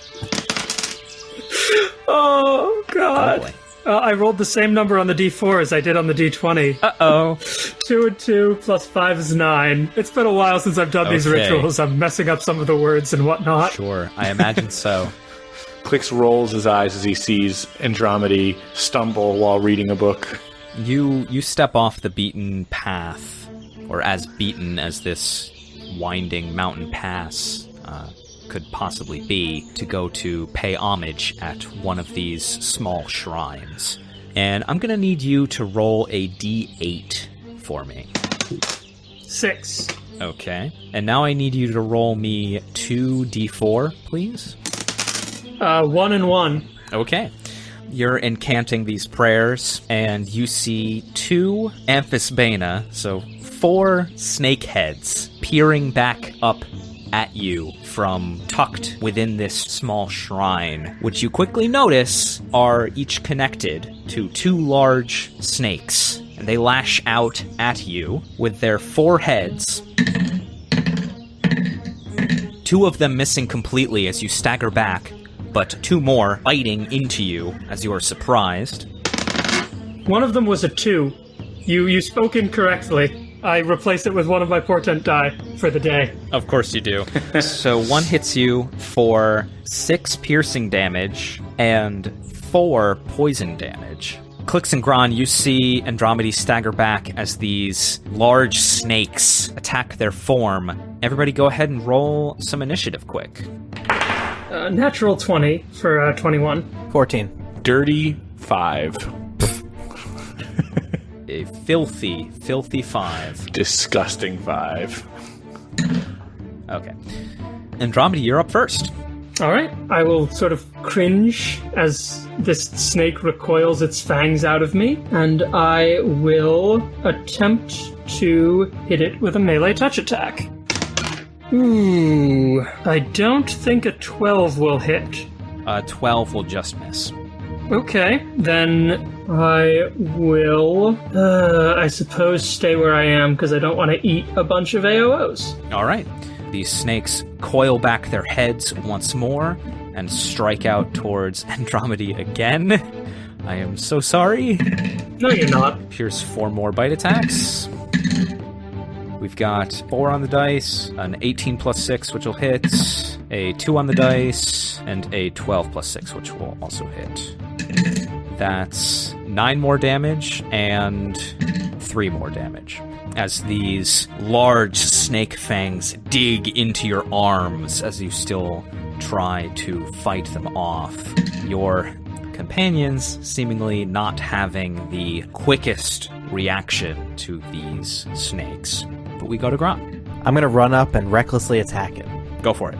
C: oh God.
B: Oh, boy.
C: Uh, I rolled the same number on the d4 as I did on the d20.
B: Uh oh.
C: Two and two plus five is nine. It's been a while since I've done these rituals. I'm messing up some of the words and whatnot.
B: Sure, I imagine so.
F: Clicks rolls his eyes as he sees Andromedy stumble while reading a book.
B: You you step off the beaten path, or as beaten as this winding mountain pass uh, could possibly be, to go to pay homage at one of these small shrines. And I'm gonna need you to roll a d8 for me.
C: Six.
B: Okay. And now I need you to roll me two d4, please.
C: Uh, one and one.
B: Okay. You're incanting these prayers, and you see two Amphisbaena, so four snake heads, peering back up at you from tucked within this small shrine, which you quickly notice are each connected to two large snakes. And they lash out at you with their four heads, two of them missing completely as you stagger back, but two more biting into you as you are surprised.
C: One of them was a two. You you spoke incorrectly. I replace it with one of my portent die for the day.
B: Of course you do. so one hits you for six piercing damage and four poison damage. Clicks and Gron, you see Andromedy stagger back as these large snakes attack their form. Everybody go ahead and roll some initiative quick.
C: Uh, natural 20 for uh, 21.
A: 14.
F: Dirty five.
B: A filthy, filthy five.
F: Disgusting five.
B: Okay. Andromeda, you're up first.
C: All right. I will sort of cringe as this snake recoils its fangs out of me, and I will attempt to hit it with a melee touch attack. Ooh, I don't think a 12 will hit.
B: A 12 will just miss.
C: Okay, then I will, uh, I suppose, stay where I am because I don't want to eat a bunch of AOs.
B: All right. These snakes coil back their heads once more and strike out towards Andromedy again. I am so sorry.
C: No, you're not.
B: Here's four more bite attacks. We've got four on the dice, an 18 plus six, which will hit, a two on the dice, and a 12 plus six, which will also hit. That's nine more damage and three more damage. As these large snake fangs dig into your arms as you still try to fight them off. Your companions seemingly not having the quickest reaction to these snakes. But we go to Gron.
A: I'm gonna run up and recklessly attack it.
B: Go for it.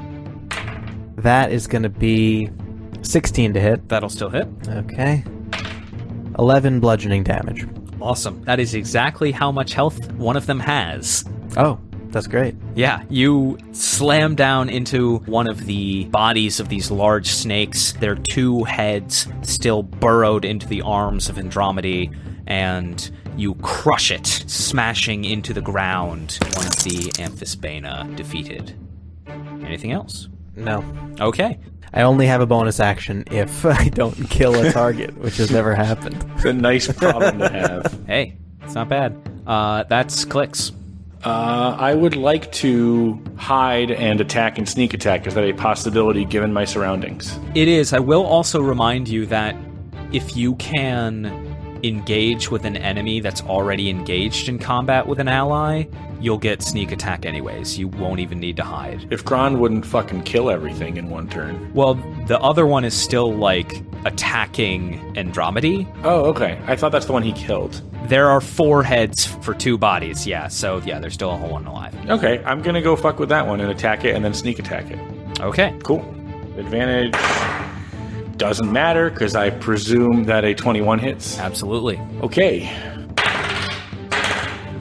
A: That is gonna be 16 to hit.
B: That'll still hit.
A: Okay. 11 bludgeoning damage.
B: Awesome. That is exactly how much health one of them has.
A: Oh, that's great.
B: Yeah, you slam down into one of the bodies of these large snakes, their two heads still burrowed into the arms of Andromedy, and you crush it, smashing into the ground once the Amphisbaena defeated. Anything else?
A: No.
B: Okay.
A: I only have a bonus action if I don't kill a target, which has never happened.
F: It's a nice problem to have.
B: Hey, it's not bad. Uh, that's clicks.
F: Uh, I would like to hide and attack and sneak attack. Is that a possibility given my surroundings?
B: It is. I will also remind you that if you can engage with an enemy that's already engaged in combat with an ally, you'll get sneak attack anyways. You won't even need to hide.
F: If Gron wouldn't fucking kill everything in one turn.
B: Well, the other one is still like attacking Andromedy.
F: Oh, okay. I thought that's the one he killed.
B: There are four heads for two bodies, yeah. So yeah, there's still a whole one alive.
F: Okay, I'm gonna go fuck with that one and attack it and then sneak attack it.
B: Okay.
F: Cool. Advantage doesn't matter because I presume that a 21 hits.
B: Absolutely.
F: Okay.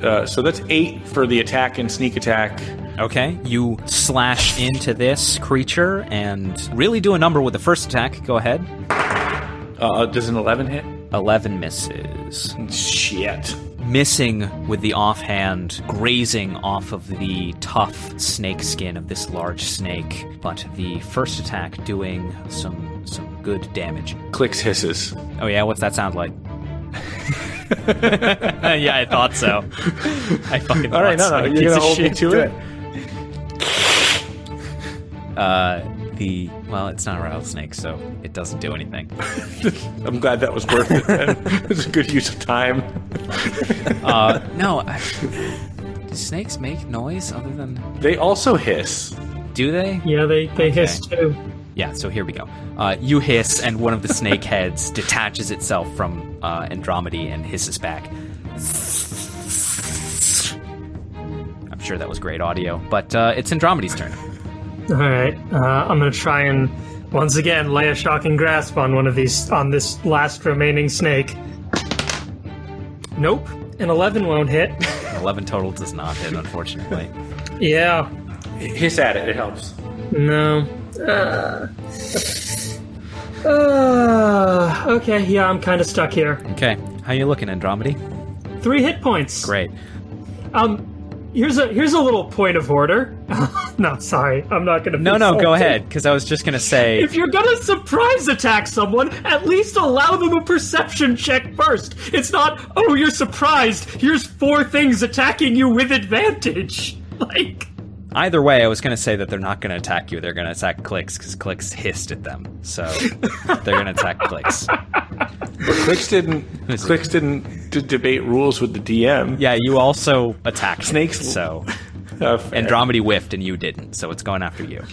F: Uh, so that's eight for the attack and sneak attack.
B: Okay. You slash into this creature and really do a number with the first attack. Go ahead.
F: Uh, does an 11 hit?
B: 11 misses.
F: Shit.
B: missing with the offhand, grazing off of the tough snake skin of this large snake, but the first attack doing some some good damage.
F: Clicks hisses.
B: Oh yeah, what's that sound like? yeah, I thought so. I fucking
F: All right, no,
B: thought
F: no,
B: so,
F: you're gonna hold me to it.
B: Uh, the well, it's not a rattlesnake, so it doesn't do anything.
F: I'm glad that was worth it. Then. it was a good use of time.
B: Uh, no. I, do snakes make noise other than?
F: They also hiss.
B: Do they?
C: Yeah, they, they hiss too.
B: Yeah, so here we go. Uh, you hiss, and one of the snake heads detaches itself from uh, Andromedy and hisses back. I'm sure that was great audio, but uh, it's Andromedy's turn.
C: All right, uh, I'm gonna try and once again lay a shocking grasp on one of these on this last remaining snake. Nope, an 11 won't hit.
B: 11 total does not hit, unfortunately.
C: Yeah,
F: Hiss at it. It helps.
C: no. Uh, uh, okay, yeah, I'm kind of stuck here.
B: Okay, how you looking, Andromedy?
C: Three hit points.
B: Great.
C: Um, here's a here's a little point of order. no, sorry, I'm not gonna.
B: No, no, go ahead, because I was just gonna say.
C: If you're gonna surprise attack someone, at least allow them a perception check first. It's not, oh, you're surprised. Here's four things attacking you with advantage. Like,
B: Either way, I was gonna say that they're not gonna attack you. They're gonna attack clicks because clicks hissed at them. So they're gonna attack clicks.
F: Clicks didn't. Clicks didn't d- debate rules with the DM.
B: Yeah, you also attacked
F: Snakes-
B: So
F: fair.
B: Andromedy whiffed and you didn't, so it's going after you.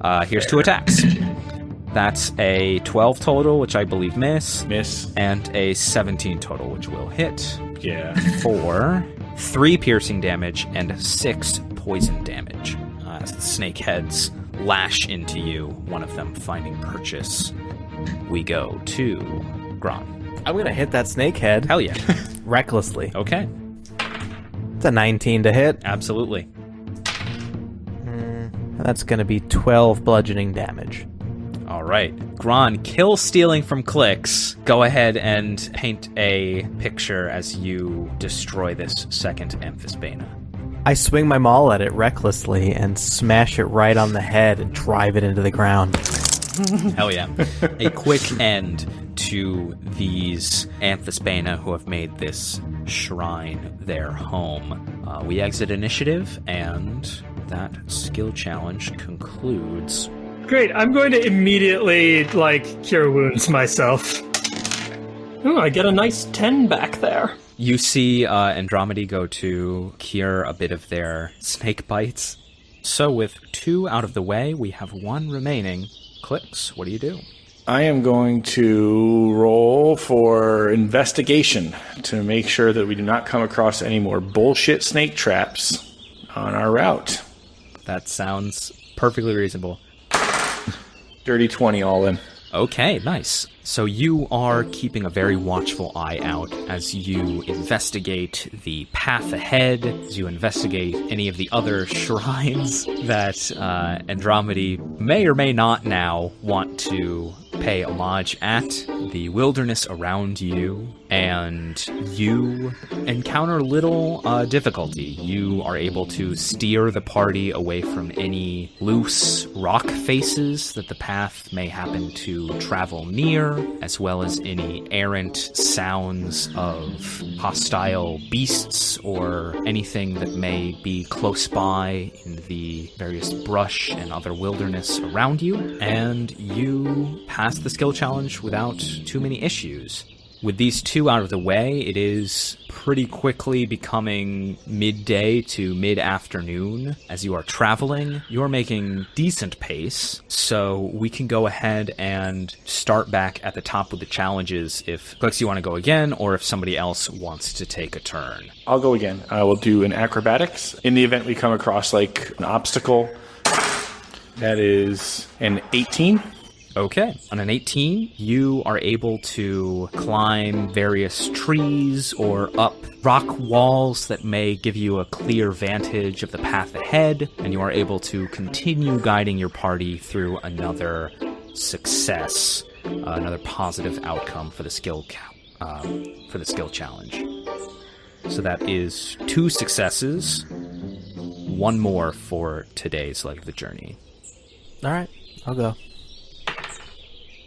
B: Uh, here's two attacks. That's a 12 total, which I believe miss,
F: miss.
B: and a 17 total, which will hit
F: Yeah.
B: for three piercing damage and six poison damage. Uh, as the snake heads lash into you, one of them finding purchase. We go to Gron.
A: I'm gonna hit that snake head
B: Hell yeah.
A: recklessly.
B: Okay,
A: It's a 19 to hit.
B: absolutely.
A: That's gonna be 12 bludgeoning damage.
B: All right. Gron, kill stealing from clicks. Go ahead and paint a picture as you destroy this second Amphisbaena.
A: I swing my maul at it recklessly and smash it right on the head and drive it into the ground.
B: Hell yeah. a quick end to these Amphisbaena who have made this shrine their home. Uh, we exit initiative, and that skill challenge concludes.
C: Great. I'm going to immediately like cure wounds myself. Ooh, I get a nice ten back there.
B: You see uh, Andromedy go to cure a bit of their snake bites. So, with two out of the way, we have one remaining. Clicks, what do you do?
F: I am going to roll for investigation to make sure that we do not come across any more bullshit snake traps on our route.
B: That sounds perfectly reasonable.
F: Dirty 20 all in.
B: Okay, nice. So you are keeping a very watchful eye out as you investigate the path ahead, as you investigate any of the other shrines that uh, Andromedy may or may not now want to pay homage at, the wilderness around you, and you encounter little uh, difficulty. You are able to steer the party away from any loose rock faces that the path may happen to travel near, as well as any errant sounds of hostile beasts or anything that may be close by in the various brush and other wilderness around you. And you pass the skill challenge without too many issues. With these two out of the way, it is pretty quickly becoming midday to mid afternoon. As you are traveling, you're making decent pace, so we can go ahead and start back at the top with the challenges if Clicks you want to go again, or if somebody else wants to take a turn.
F: I'll go again. I will do an acrobatics. In the event we come across like an obstacle, that is an 18.
B: Okay. On an 18, you are able to climb various trees or up rock walls that may give you a clear vantage of the path ahead, and you are able to continue guiding your party through another success, uh, another positive outcome for the skill um, for the skill challenge. So that is two successes, one more for today's leg of the journey.
A: All right, I'll go.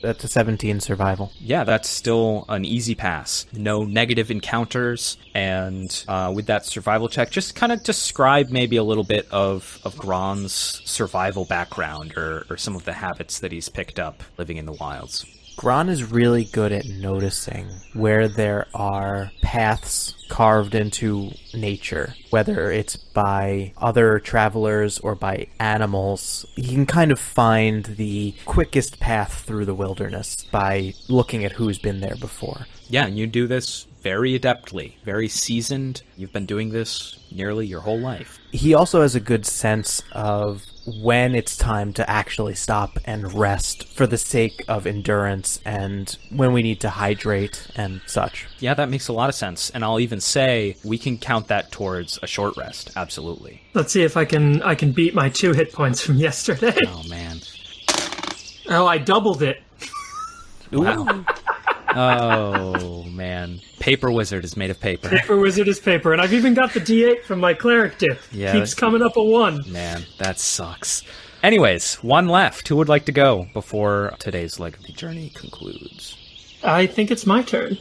A: That's a 17 survival.
B: yeah, that's still an easy pass. No negative encounters, and uh, with that survival check, just kind of describe maybe a little bit of of Gron's survival background or, or some of the habits that he's picked up living in the wilds.
A: Gron is really good at noticing where there are paths carved into nature, whether it's by other travelers or by animals. He can kind of find the quickest path through the wilderness by looking at who's been there before.
B: Yeah, and you do this very adeptly, very seasoned. You've been doing this nearly your whole life.
A: He also has a good sense of when it's time to actually stop and rest for the sake of endurance and when we need to hydrate and such.
B: Yeah, that makes a lot of sense. And I'll even say we can count that towards a short rest. Absolutely.
C: Let's see if I can I can beat my two hit points from yesterday.
B: Oh man.
C: Oh, I doubled it.
B: Wow. Oh man. Paper wizard is made of paper.
C: Paper wizard is paper, and I've even got the D8 from my cleric dip.
B: Yeah,
C: Keeps coming up a one.
B: Man, that sucks. Anyways, one left. Who would like to go before today's leg of the journey concludes?
C: I think it's my turn.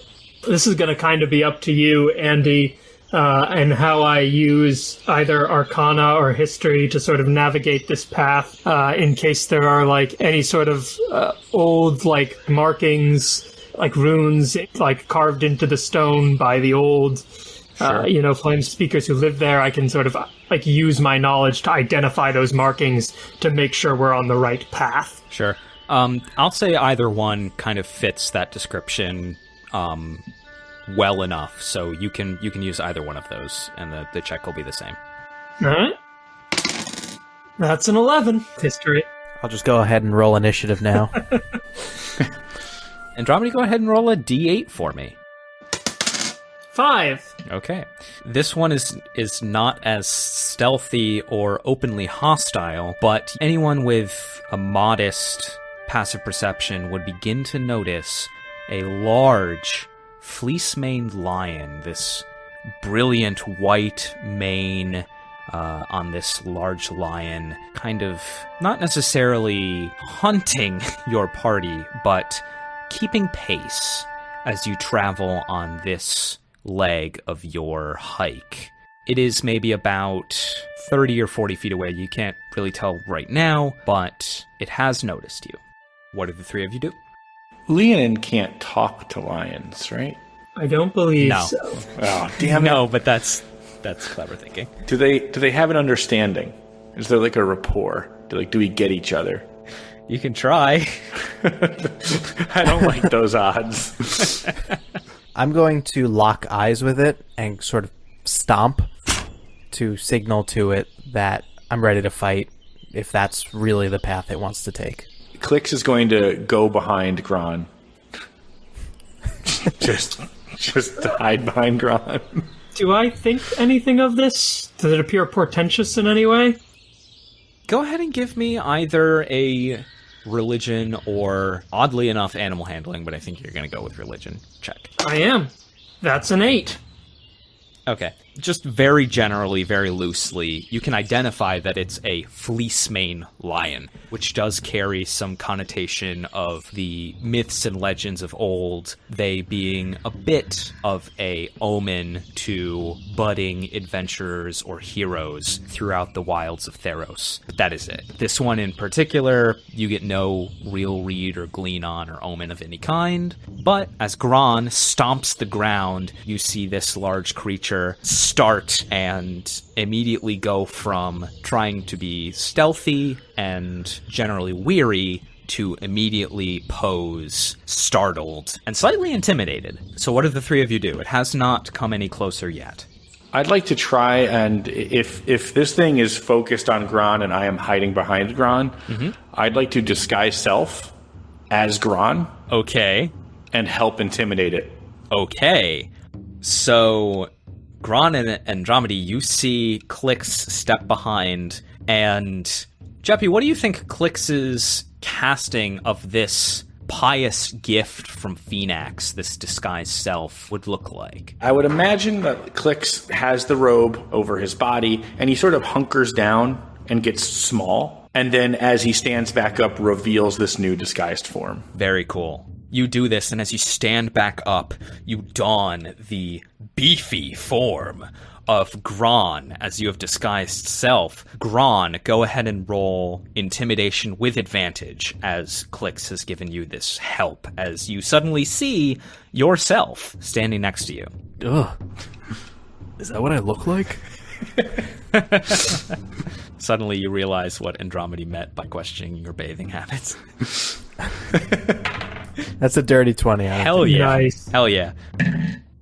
C: This is going to kind of be up to you, Andy, uh, and how I use either Arcana or History to sort of navigate this path uh, in case there are like any sort of uh, old like markings, like runes, like carved into the stone by the old. Uh, you know, flame speakers who live there. I can sort of like use my knowledge to identify those markings to make sure we're on the right path.
B: Sure. Um, I'll say either one kind of fits that description um, well enough, so you can you can use either one of those, and the, the check will be the same.
C: All right. That's an 11. History.
A: I'll just go ahead and roll initiative now.
B: Andromeda, go ahead and roll a d8 for me.
C: Five.
B: Okay. This one is is not as stealthy or openly hostile, but anyone with a modest passive perception would begin to notice a large fleece-maned lion, this brilliant white mane uh, on this large lion, kind of not necessarily hunting your party, but keeping pace as you travel on this leg of your hike. It is maybe about 30 or 40 feet away. You can't really tell right now, but it has noticed you. What do the three of you do?
F: Leonin can't talk to lions, right?
C: I don't believe
B: No.
C: so.
F: Oh, damn it.
B: No, but that's that's clever thinking.
F: Do they do they have an understanding? Is there like a rapport? Do like do we get each other?
B: You can try.
F: I don't like those odds.
A: I'm going to lock eyes with it and sort of stomp to signal to it that I'm ready to fight if that's really the path it wants to take.
F: Clicks is going to go behind Gron. just just to hide behind Gron.
C: Do I think anything of this? Does it appear portentous in any way?
B: Go ahead and give me either a religion or oddly enough animal handling, but I think you're going to go with religion. Check.
C: I am. That's an eight.
B: Okay. Just very generally, very loosely, you can identify that it's a fleece mane lion, which does carry some connotation of the myths and legends of old, they being a bit of a omen to budding adventurers or heroes throughout the wilds of Theros. But that is it. This one in particular, you get no real read or glean on or omen of any kind. But as Gron stomps the ground, you see this large creature start and immediately go from trying to be stealthy and generally weary to immediately pose startled and slightly intimidated. So, what do the three of you do? It has not come any closer yet.
F: I'd like to try and if if this thing is focused on Gron and I am hiding behind Gron, mm-hmm. I'd like to disguise self as Gron
B: Okay.
F: and help intimidate it.
B: Okay. So, Gron and Andromedy, you see Clix step behind, and Jeppy, what do you think Clix's casting of this pious gift from Phenax, this disguised self, would look like?
F: I would imagine that Clicks has the robe over his body and he sort of hunkers down and gets small. And then as he stands back up, reveals this new disguised form.
B: Very cool. You do this, and as you stand back up, you don the beefy form of Gron as you have disguised self. Gron, go ahead and roll intimidation with advantage as Clix has given you this help as you suddenly see yourself standing next to you.
G: Ugh. Is that what I look like?
B: Suddenly you realize what Andromedy meant by questioning your bathing habits.
A: That's a dirty 20. I don't
B: Hell yeah.
C: Nice.
B: Hell yeah.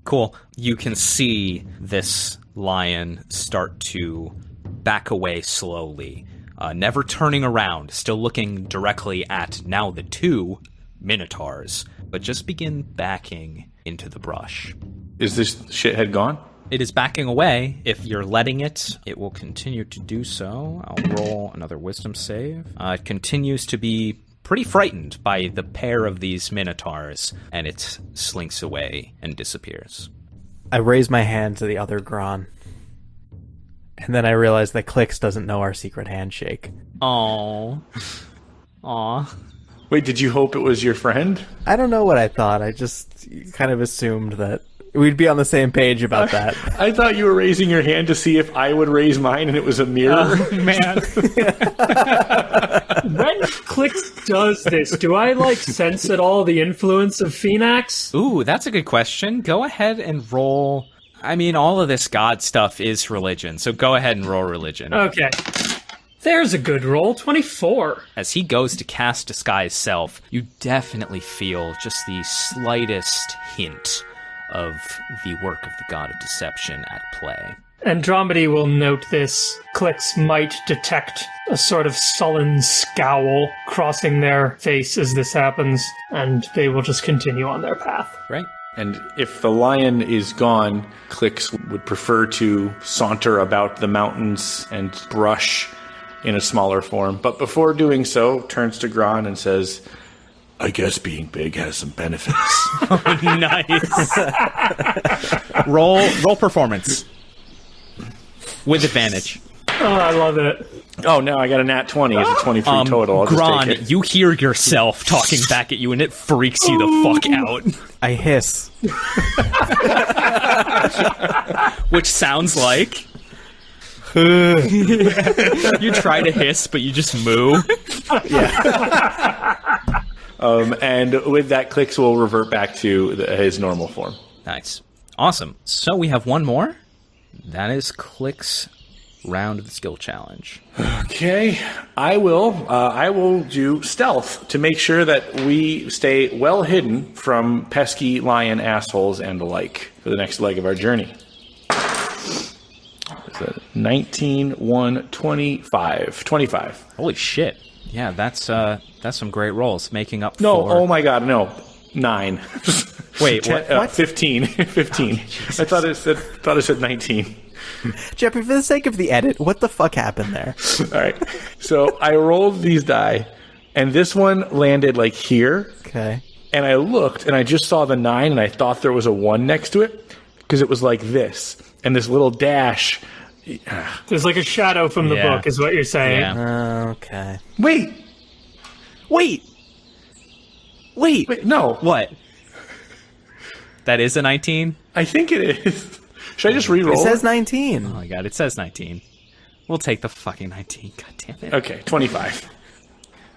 B: Cool. You can see this lion start to back away slowly, uh, never turning around, still looking directly at now the two minotaurs, but just begin backing into the brush.
F: Is this shithead gone?
B: It is backing away. If you're letting it, it will continue to do so. I'll roll another wisdom save. Uh, it continues to be pretty frightened by the pair of these minotaurs, and it slinks away and disappears.
A: I raise my hand to the other Gron. And then I realize that Clix doesn't know our secret handshake.
B: Oh, aw.
F: Wait, did you hope it was your friend?
A: I don't know what I thought. I just kind of assumed that we'd be on the same page about that.
F: I thought you were raising your hand to see if I would raise mine and it was a mirror.
B: Oh, man,
C: When Clix does this, do I like sense at all the influence of Phenax?
B: ooh, that's a good question. Go ahead and roll. I mean, all of this god stuff is religion, so go ahead and roll religion.
C: Okay. There's a good roll. 24.
B: As he goes to cast Disguise Self, you definitely feel just the slightest hint of the work of the God of Deception at play.
C: Andromedy will note this. Clicks might detect a sort of sullen scowl crossing their face as this happens, and they will just continue on their path.
B: Right.
F: And if the lion is gone, Clicks would prefer to saunter about the mountains and brush in a smaller form. But before doing so, turns to Gron and says, I guess being big has some benefits.
B: nice. roll roll performance with advantage.
C: Oh, I love it.
F: oh, now I got a nat 20. It's a 23
B: Um,
F: total. I'll just
B: Gron,
F: take it.
B: you hear yourself talking back at you, and it freaks you the fuck out.
A: I hiss.
B: Which sounds like you try to hiss, but you just moo.
F: Um, and with that, Clicks will revert back to the, his normal form.
B: Nice, awesome. So we have one more. That is Click's round of the skill challenge.
F: Okay, I will. Uh, I will do stealth to make sure that we stay well hidden from pesky lion assholes and the like for the next leg of our journey. Is that 19, 1, 25. 25.
B: Holy shit! Yeah, that's uh, that's some great rolls, making up
F: No,
B: for.
F: oh my god, no. 9.
B: Wait,
F: Ten-
B: what?
F: uh, 15. 15. I thought it said thought it said 19.
A: Jeffrey, for the sake of the edit, what the fuck happened there?
F: All right. So I rolled these die, and this one landed like here.
A: Okay.
F: and I looked and I just saw the nine and I thought there was a one next to it because it was like this and this little dash.
C: There's like a shadow from the
B: Yeah.
C: book, is what you're saying.
B: Yeah.
A: Oh, okay.
F: Wait,
A: Wait. Wait.
F: wait, no,
B: What? That is a 19?
F: I think it is. Should I just re-roll?
A: It says 19.
B: Oh my god, it says 19. We'll take the fucking 19. God damn it.
F: okay, twenty-five.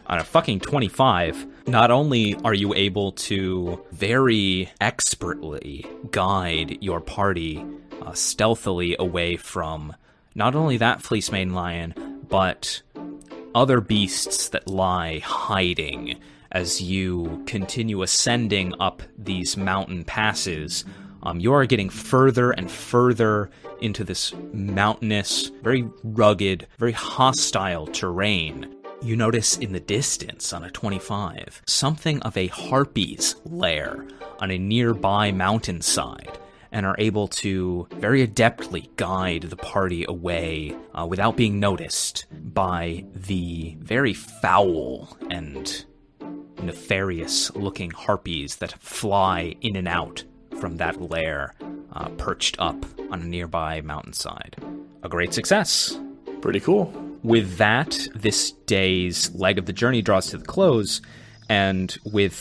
B: On a fucking 25, not only are you able to very expertly guide your party uh, stealthily away from not only that fleece mane lion, but other beasts that lie hiding as you continue ascending up these mountain passes. Um, you are getting further and further into this mountainous, very rugged, very hostile terrain. You notice in the distance on a 25 something of a harpy's lair on a nearby mountainside and are able to very adeptly guide the party away uh, without being noticed by the very foul and nefarious looking harpies that fly in and out from that lair uh, perched up on a nearby mountainside. A great success.
F: Pretty cool.
B: With that, this day's leg of the journey draws to the close, and with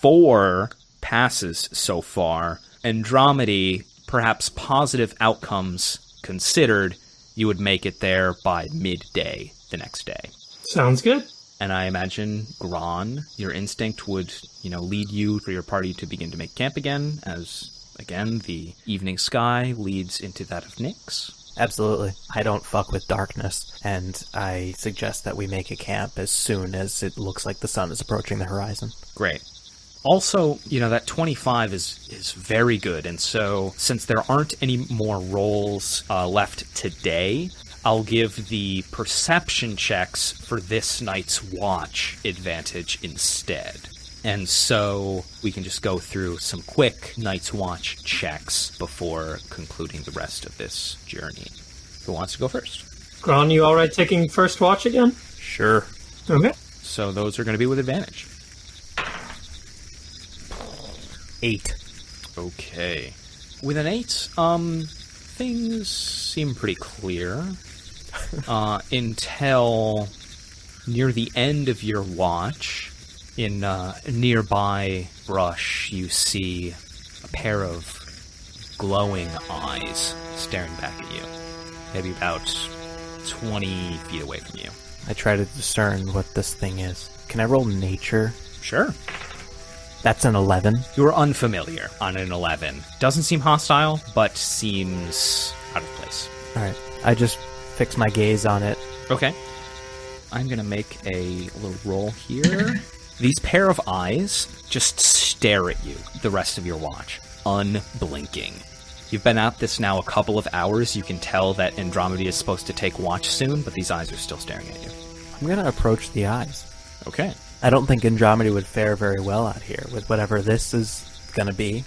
B: four passes so far, Andromedy, perhaps positive outcomes considered, you would make it there by midday the next day.
C: Sounds good.
B: And I imagine, Gron, your instinct would, you know, lead you for your party to begin to make camp again, as, again, the evening sky leads into that of Nyx.
A: Absolutely. I don't fuck with darkness, and I suggest that we make a camp as soon as it looks like the sun is approaching the horizon.
B: Great. Also, you know that 25 is is very good, and so since there aren't any more rolls uh, left today, I'll give the perception checks for this night's watch advantage instead. And so we can just go through some quick night's watch checks before concluding the rest of this journey. Who wants to go first?
C: Gron, you alright taking first watch again?
A: Sure.
C: Okay.
B: So those are going to be with advantage.
A: Eight.
B: Okay. With an eight, um, things seem pretty clear. Uh, until near the end of your watch, in uh, nearby brush, you see a pair of glowing eyes staring back at you. Maybe about 20 feet away from you.
A: I try to discern what this thing is. Can I roll nature?
B: Sure.
A: That's an 11.
B: You are unfamiliar on an 11. Doesn't seem hostile, but seems out of place.
A: Alright. I just fix my gaze on it.
B: Okay. I'm gonna make a little roll here. These pair of eyes just stare at you the rest of your watch, unblinking. You've been at this now a couple of hours. You can tell that Andromeda is supposed to take watch soon, but these eyes are still staring at you.
A: I'm gonna approach the eyes.
B: Okay.
A: I don't think Andromeda would fare very well out here with whatever this is gonna be,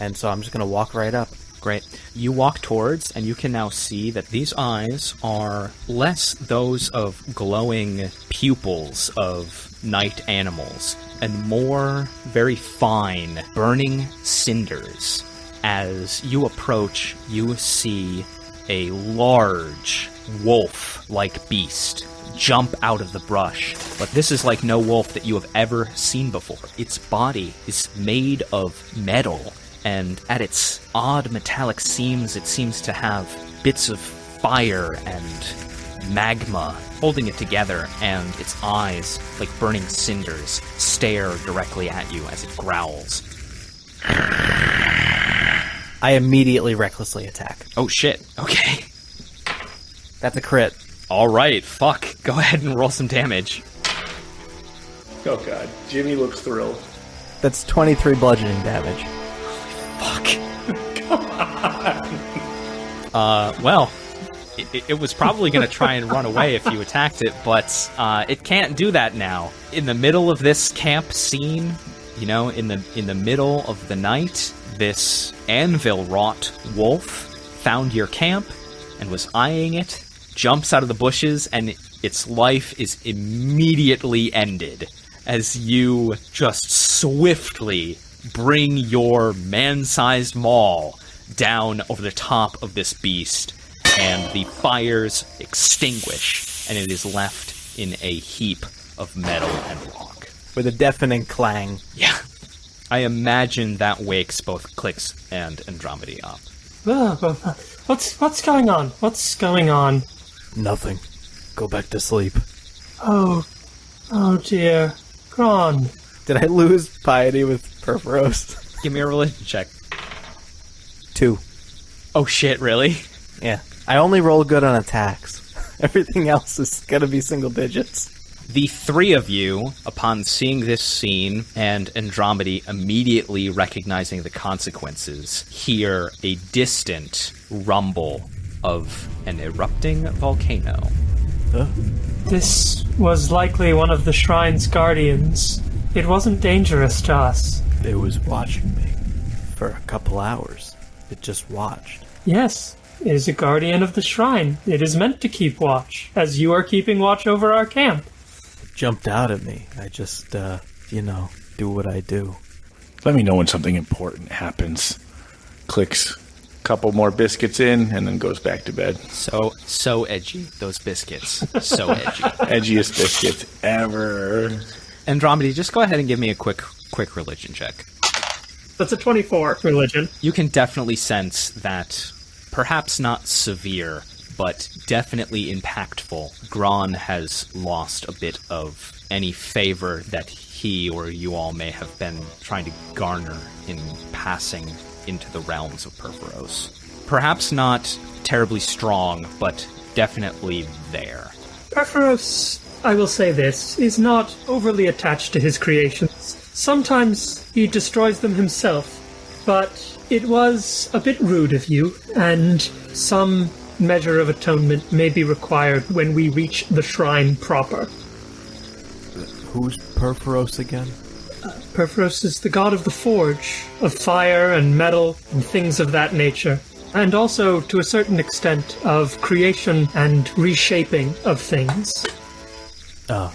A: and so I'm just gonna walk right up.
B: Great. You walk towards, and you can now see that these eyes are less those of glowing pupils of night animals, and more very fine, burning cinders. As you approach, you see a large wolf like beast jump out of the brush. But this is like no wolf that you have ever seen before. Its body is made of metal, and at its odd metallic seams, it seems to have bits of fire and magma holding it together, and its eyes, like burning cinders, stare directly at you as it growls.
A: I immediately recklessly attack.
B: Oh shit. Okay.
A: That's a crit.
B: All right. Fuck. Go ahead and roll some damage.
F: Oh god, Jimmy looks thrilled.
A: That's 23 bludgeoning damage.
B: Holy Uh, well, it, it was probably going to try and run away if you attacked it, but uh, it can't do that now. In the middle of this camp scene, you know, in the in the middle of the night, this anvil wrought wolf found your camp and was eyeing it. Jumps out of the bushes, and its life is immediately ended as you just swiftly bring your man-sized maul down over the top of this beast, and the fires extinguish, and it is left in a heap of metal and rock.
A: With a deafening clang.
B: Yeah. I imagine that wakes both Clicks and Andromedy up.
C: Uh, What's what's going on? What's going on?
G: Nothing. Go back to sleep.
C: Oh, oh dear, Gron.
A: Did I lose piety with Purphoros?
B: Give me a religion check.
A: Two.
B: Oh shit, really?
A: Yeah. I only roll good on attacks. Everything else is gonna be single digits.
B: The three of you, upon seeing this scene and Andromedy immediately recognizing the consequences, hear a distant rumble of an erupting volcano.
C: This was likely one of the shrine's guardians. It wasn't dangerous to us.
G: It was watching me for a couple hours. It just watched.
C: Yes, it is a guardian of the shrine. It is meant to keep watch, as you are keeping watch over our camp.
G: It jumped out at me. I just, uh, you know, do what I do.
F: Let me know when something important happens. Clicks a couple more biscuits in and then goes back to bed.
B: So so edgy, those biscuits. So edgy.
F: Edgiest biscuits ever.
B: Andromedy, just go ahead and give me a quick quick religion check.
C: That's a 24 religion.
B: You can definitely sense that perhaps not severe, but definitely impactful. Gron has lost a bit of any favor that he or you all may have been trying to garner in passing into the realms of Purphoros. Perhaps not terribly strong, but definitely there.
C: Purphoros, I will say this, is not overly attached to his creations. Sometimes he destroys them himself, but it was a bit rude of you, and some measure of atonement may be required when we reach the shrine proper.
G: Who's Purphoros again?
C: Purphoros is the god of the forge, of fire and metal and things of that nature, and also, to a certain extent, of creation and reshaping of things.
G: Oh,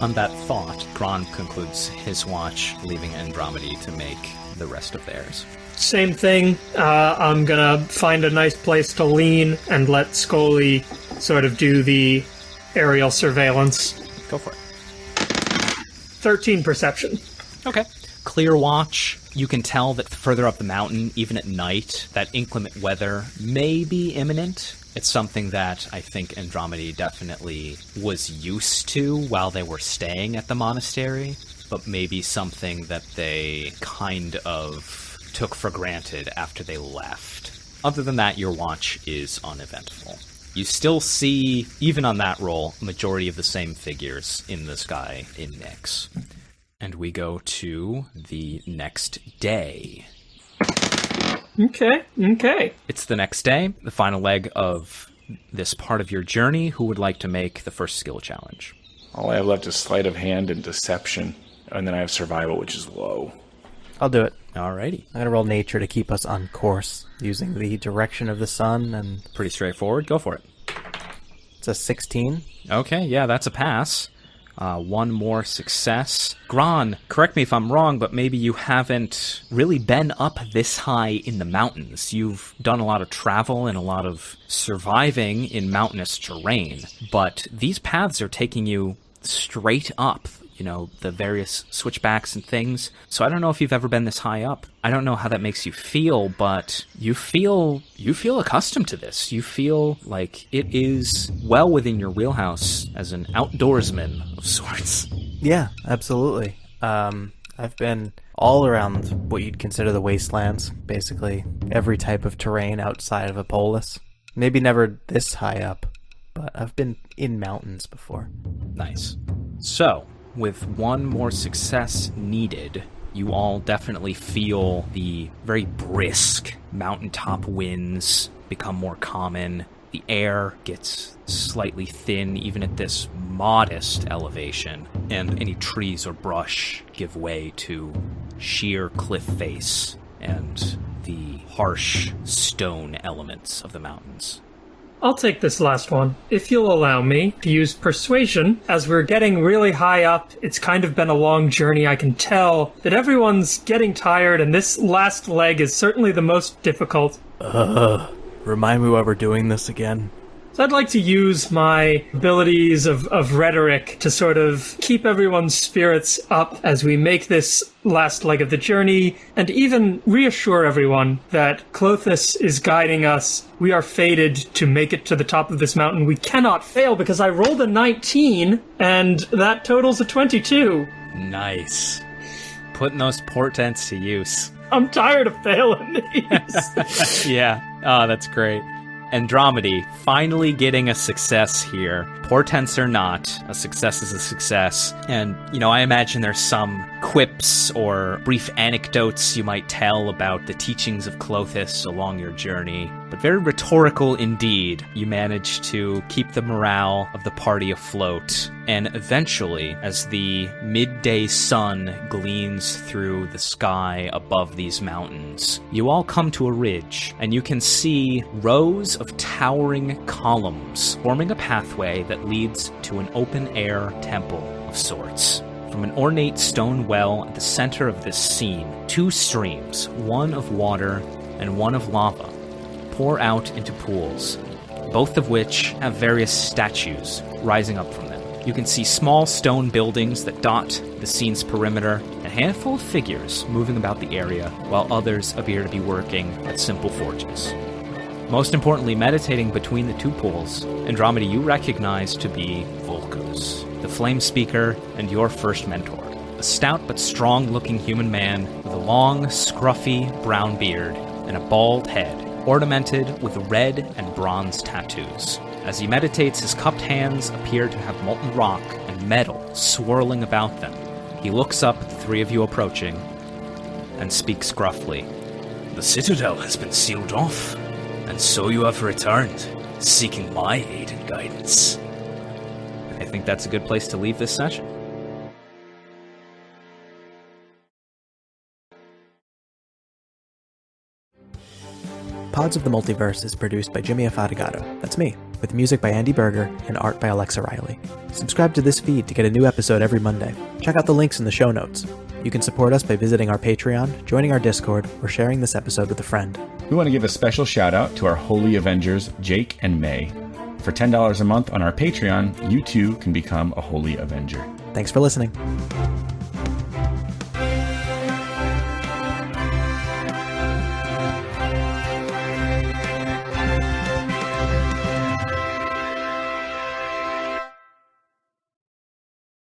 B: On that thought, Gron concludes his watch, leaving Andromedy to make the rest of theirs.
C: Same thing. Uh, I'm gonna find a nice place to lean and let Scully sort of do the aerial surveillance.
B: Go for it.
C: 13 perception.
B: Okay. Clear watch. You can tell that further up the mountain, even at night, that inclement weather may be imminent. It's something that I think Andromeda definitely was used to while they were staying at the monastery, but maybe something that they kind of took for granted after they left. Other than that, your watch is uneventful. You still see, even on that roll, majority of the same figures in the sky in Nyx. And we go to the next day.
C: Okay, okay.
B: It's the next day, the final leg of this part of your journey. Who would like to make the first skill challenge?
F: All I have left is sleight of hand and deception, and then I have survival, which is low.
A: I'll do it.
B: Alrighty.
A: I'm gonna roll nature to keep us on course using the direction of the sun, and
B: Pretty straightforward. Go for it.
A: it's a 16.
B: Okay, yeah, that's a pass. Uh, one more success. Gron, correct me if I'm wrong, but maybe you haven't really been up this high in the mountains. You've done a lot of travel and a lot of surviving in mountainous terrain, but these paths are taking you straight up. You know, the various switchbacks and things. So I don't know if you've ever been this high up. I don't know how that makes you feel, but you feel you feel accustomed to this. You feel like it is well within your wheelhouse as an outdoorsman of sorts.
A: Yeah, absolutely. Um, I've been all around what you'd consider the wastelands, basically every type of terrain outside of a polis. Maybe never this high up, but I've been in mountains before.
B: Nice. So, with one more success needed, you all definitely feel the very brisk mountaintop winds become more common. The air gets slightly thin, even at this modest elevation, and any trees or brush give way to sheer cliff face and the harsh stone elements of the mountains.
C: I'll take this last one, if you'll allow me to use persuasion. As we're getting really high up, it's kind of been a long journey. I can tell that everyone's getting tired, and this last leg is certainly the most difficult.
G: Uh, remind me why we're doing this again.
C: So I'd like to use my abilities of, of rhetoric to sort of keep everyone's spirits up as we make this last leg of the journey, and even reassure everyone that Klothys is guiding us. We are fated to make it to the top of this mountain. We cannot fail because I rolled a 19, and that totals a 22.
B: Nice. Putting those portents to use.
C: I'm tired of failing these.
B: yeah. Oh, that's great. Andromedy finally getting a success here. Portents or not, a success is a success. And, you know, I imagine there's some quips or brief anecdotes you might tell about the teachings of Klothys along your journey. But very rhetorical indeed. You manage to keep the morale of the party afloat. And eventually, as the midday sun gleams through the sky above these mountains, you all come to a ridge, and you can see rows of towering columns forming a pathway that leads to an open air temple of sorts. From an ornate stone well at the center of this scene, two streams, one of water and one of lava, pour out into pools, both of which have various statues rising up from them. You can see small stone buildings that dot the scene's perimeter, a handful of figures moving about the area, while others appear to be working at simple forges. Most importantly, meditating between the two pools, Andromeda you recognize to be Volkos, the flame speaker and your first mentor. A stout but strong looking human man with a long, scruffy brown beard and a bald head, ornamented with red and bronze tattoos. As he meditates, his cupped hands appear to have molten rock and metal swirling about them. He looks up at the three of you approaching and speaks gruffly.
E: The citadel has been sealed off, and so you have returned, seeking my aid and guidance.
B: I think that's a good place to leave this session.
A: Pods of the Multiverse is produced by Jimmy Afatigato. That's me, with music by Andy Berger and art by Alexa Riley. Subscribe to this feed to get a new episode every Monday. Check out the links in the show notes. You can support us by visiting our Patreon, joining our Discord, or sharing this episode with a friend.
D: We want to give a special shout out to our Holy Avengers, Jake and May. For $10 a month on our Patreon, you too can become a Holy Avenger.
A: Thanks for listening.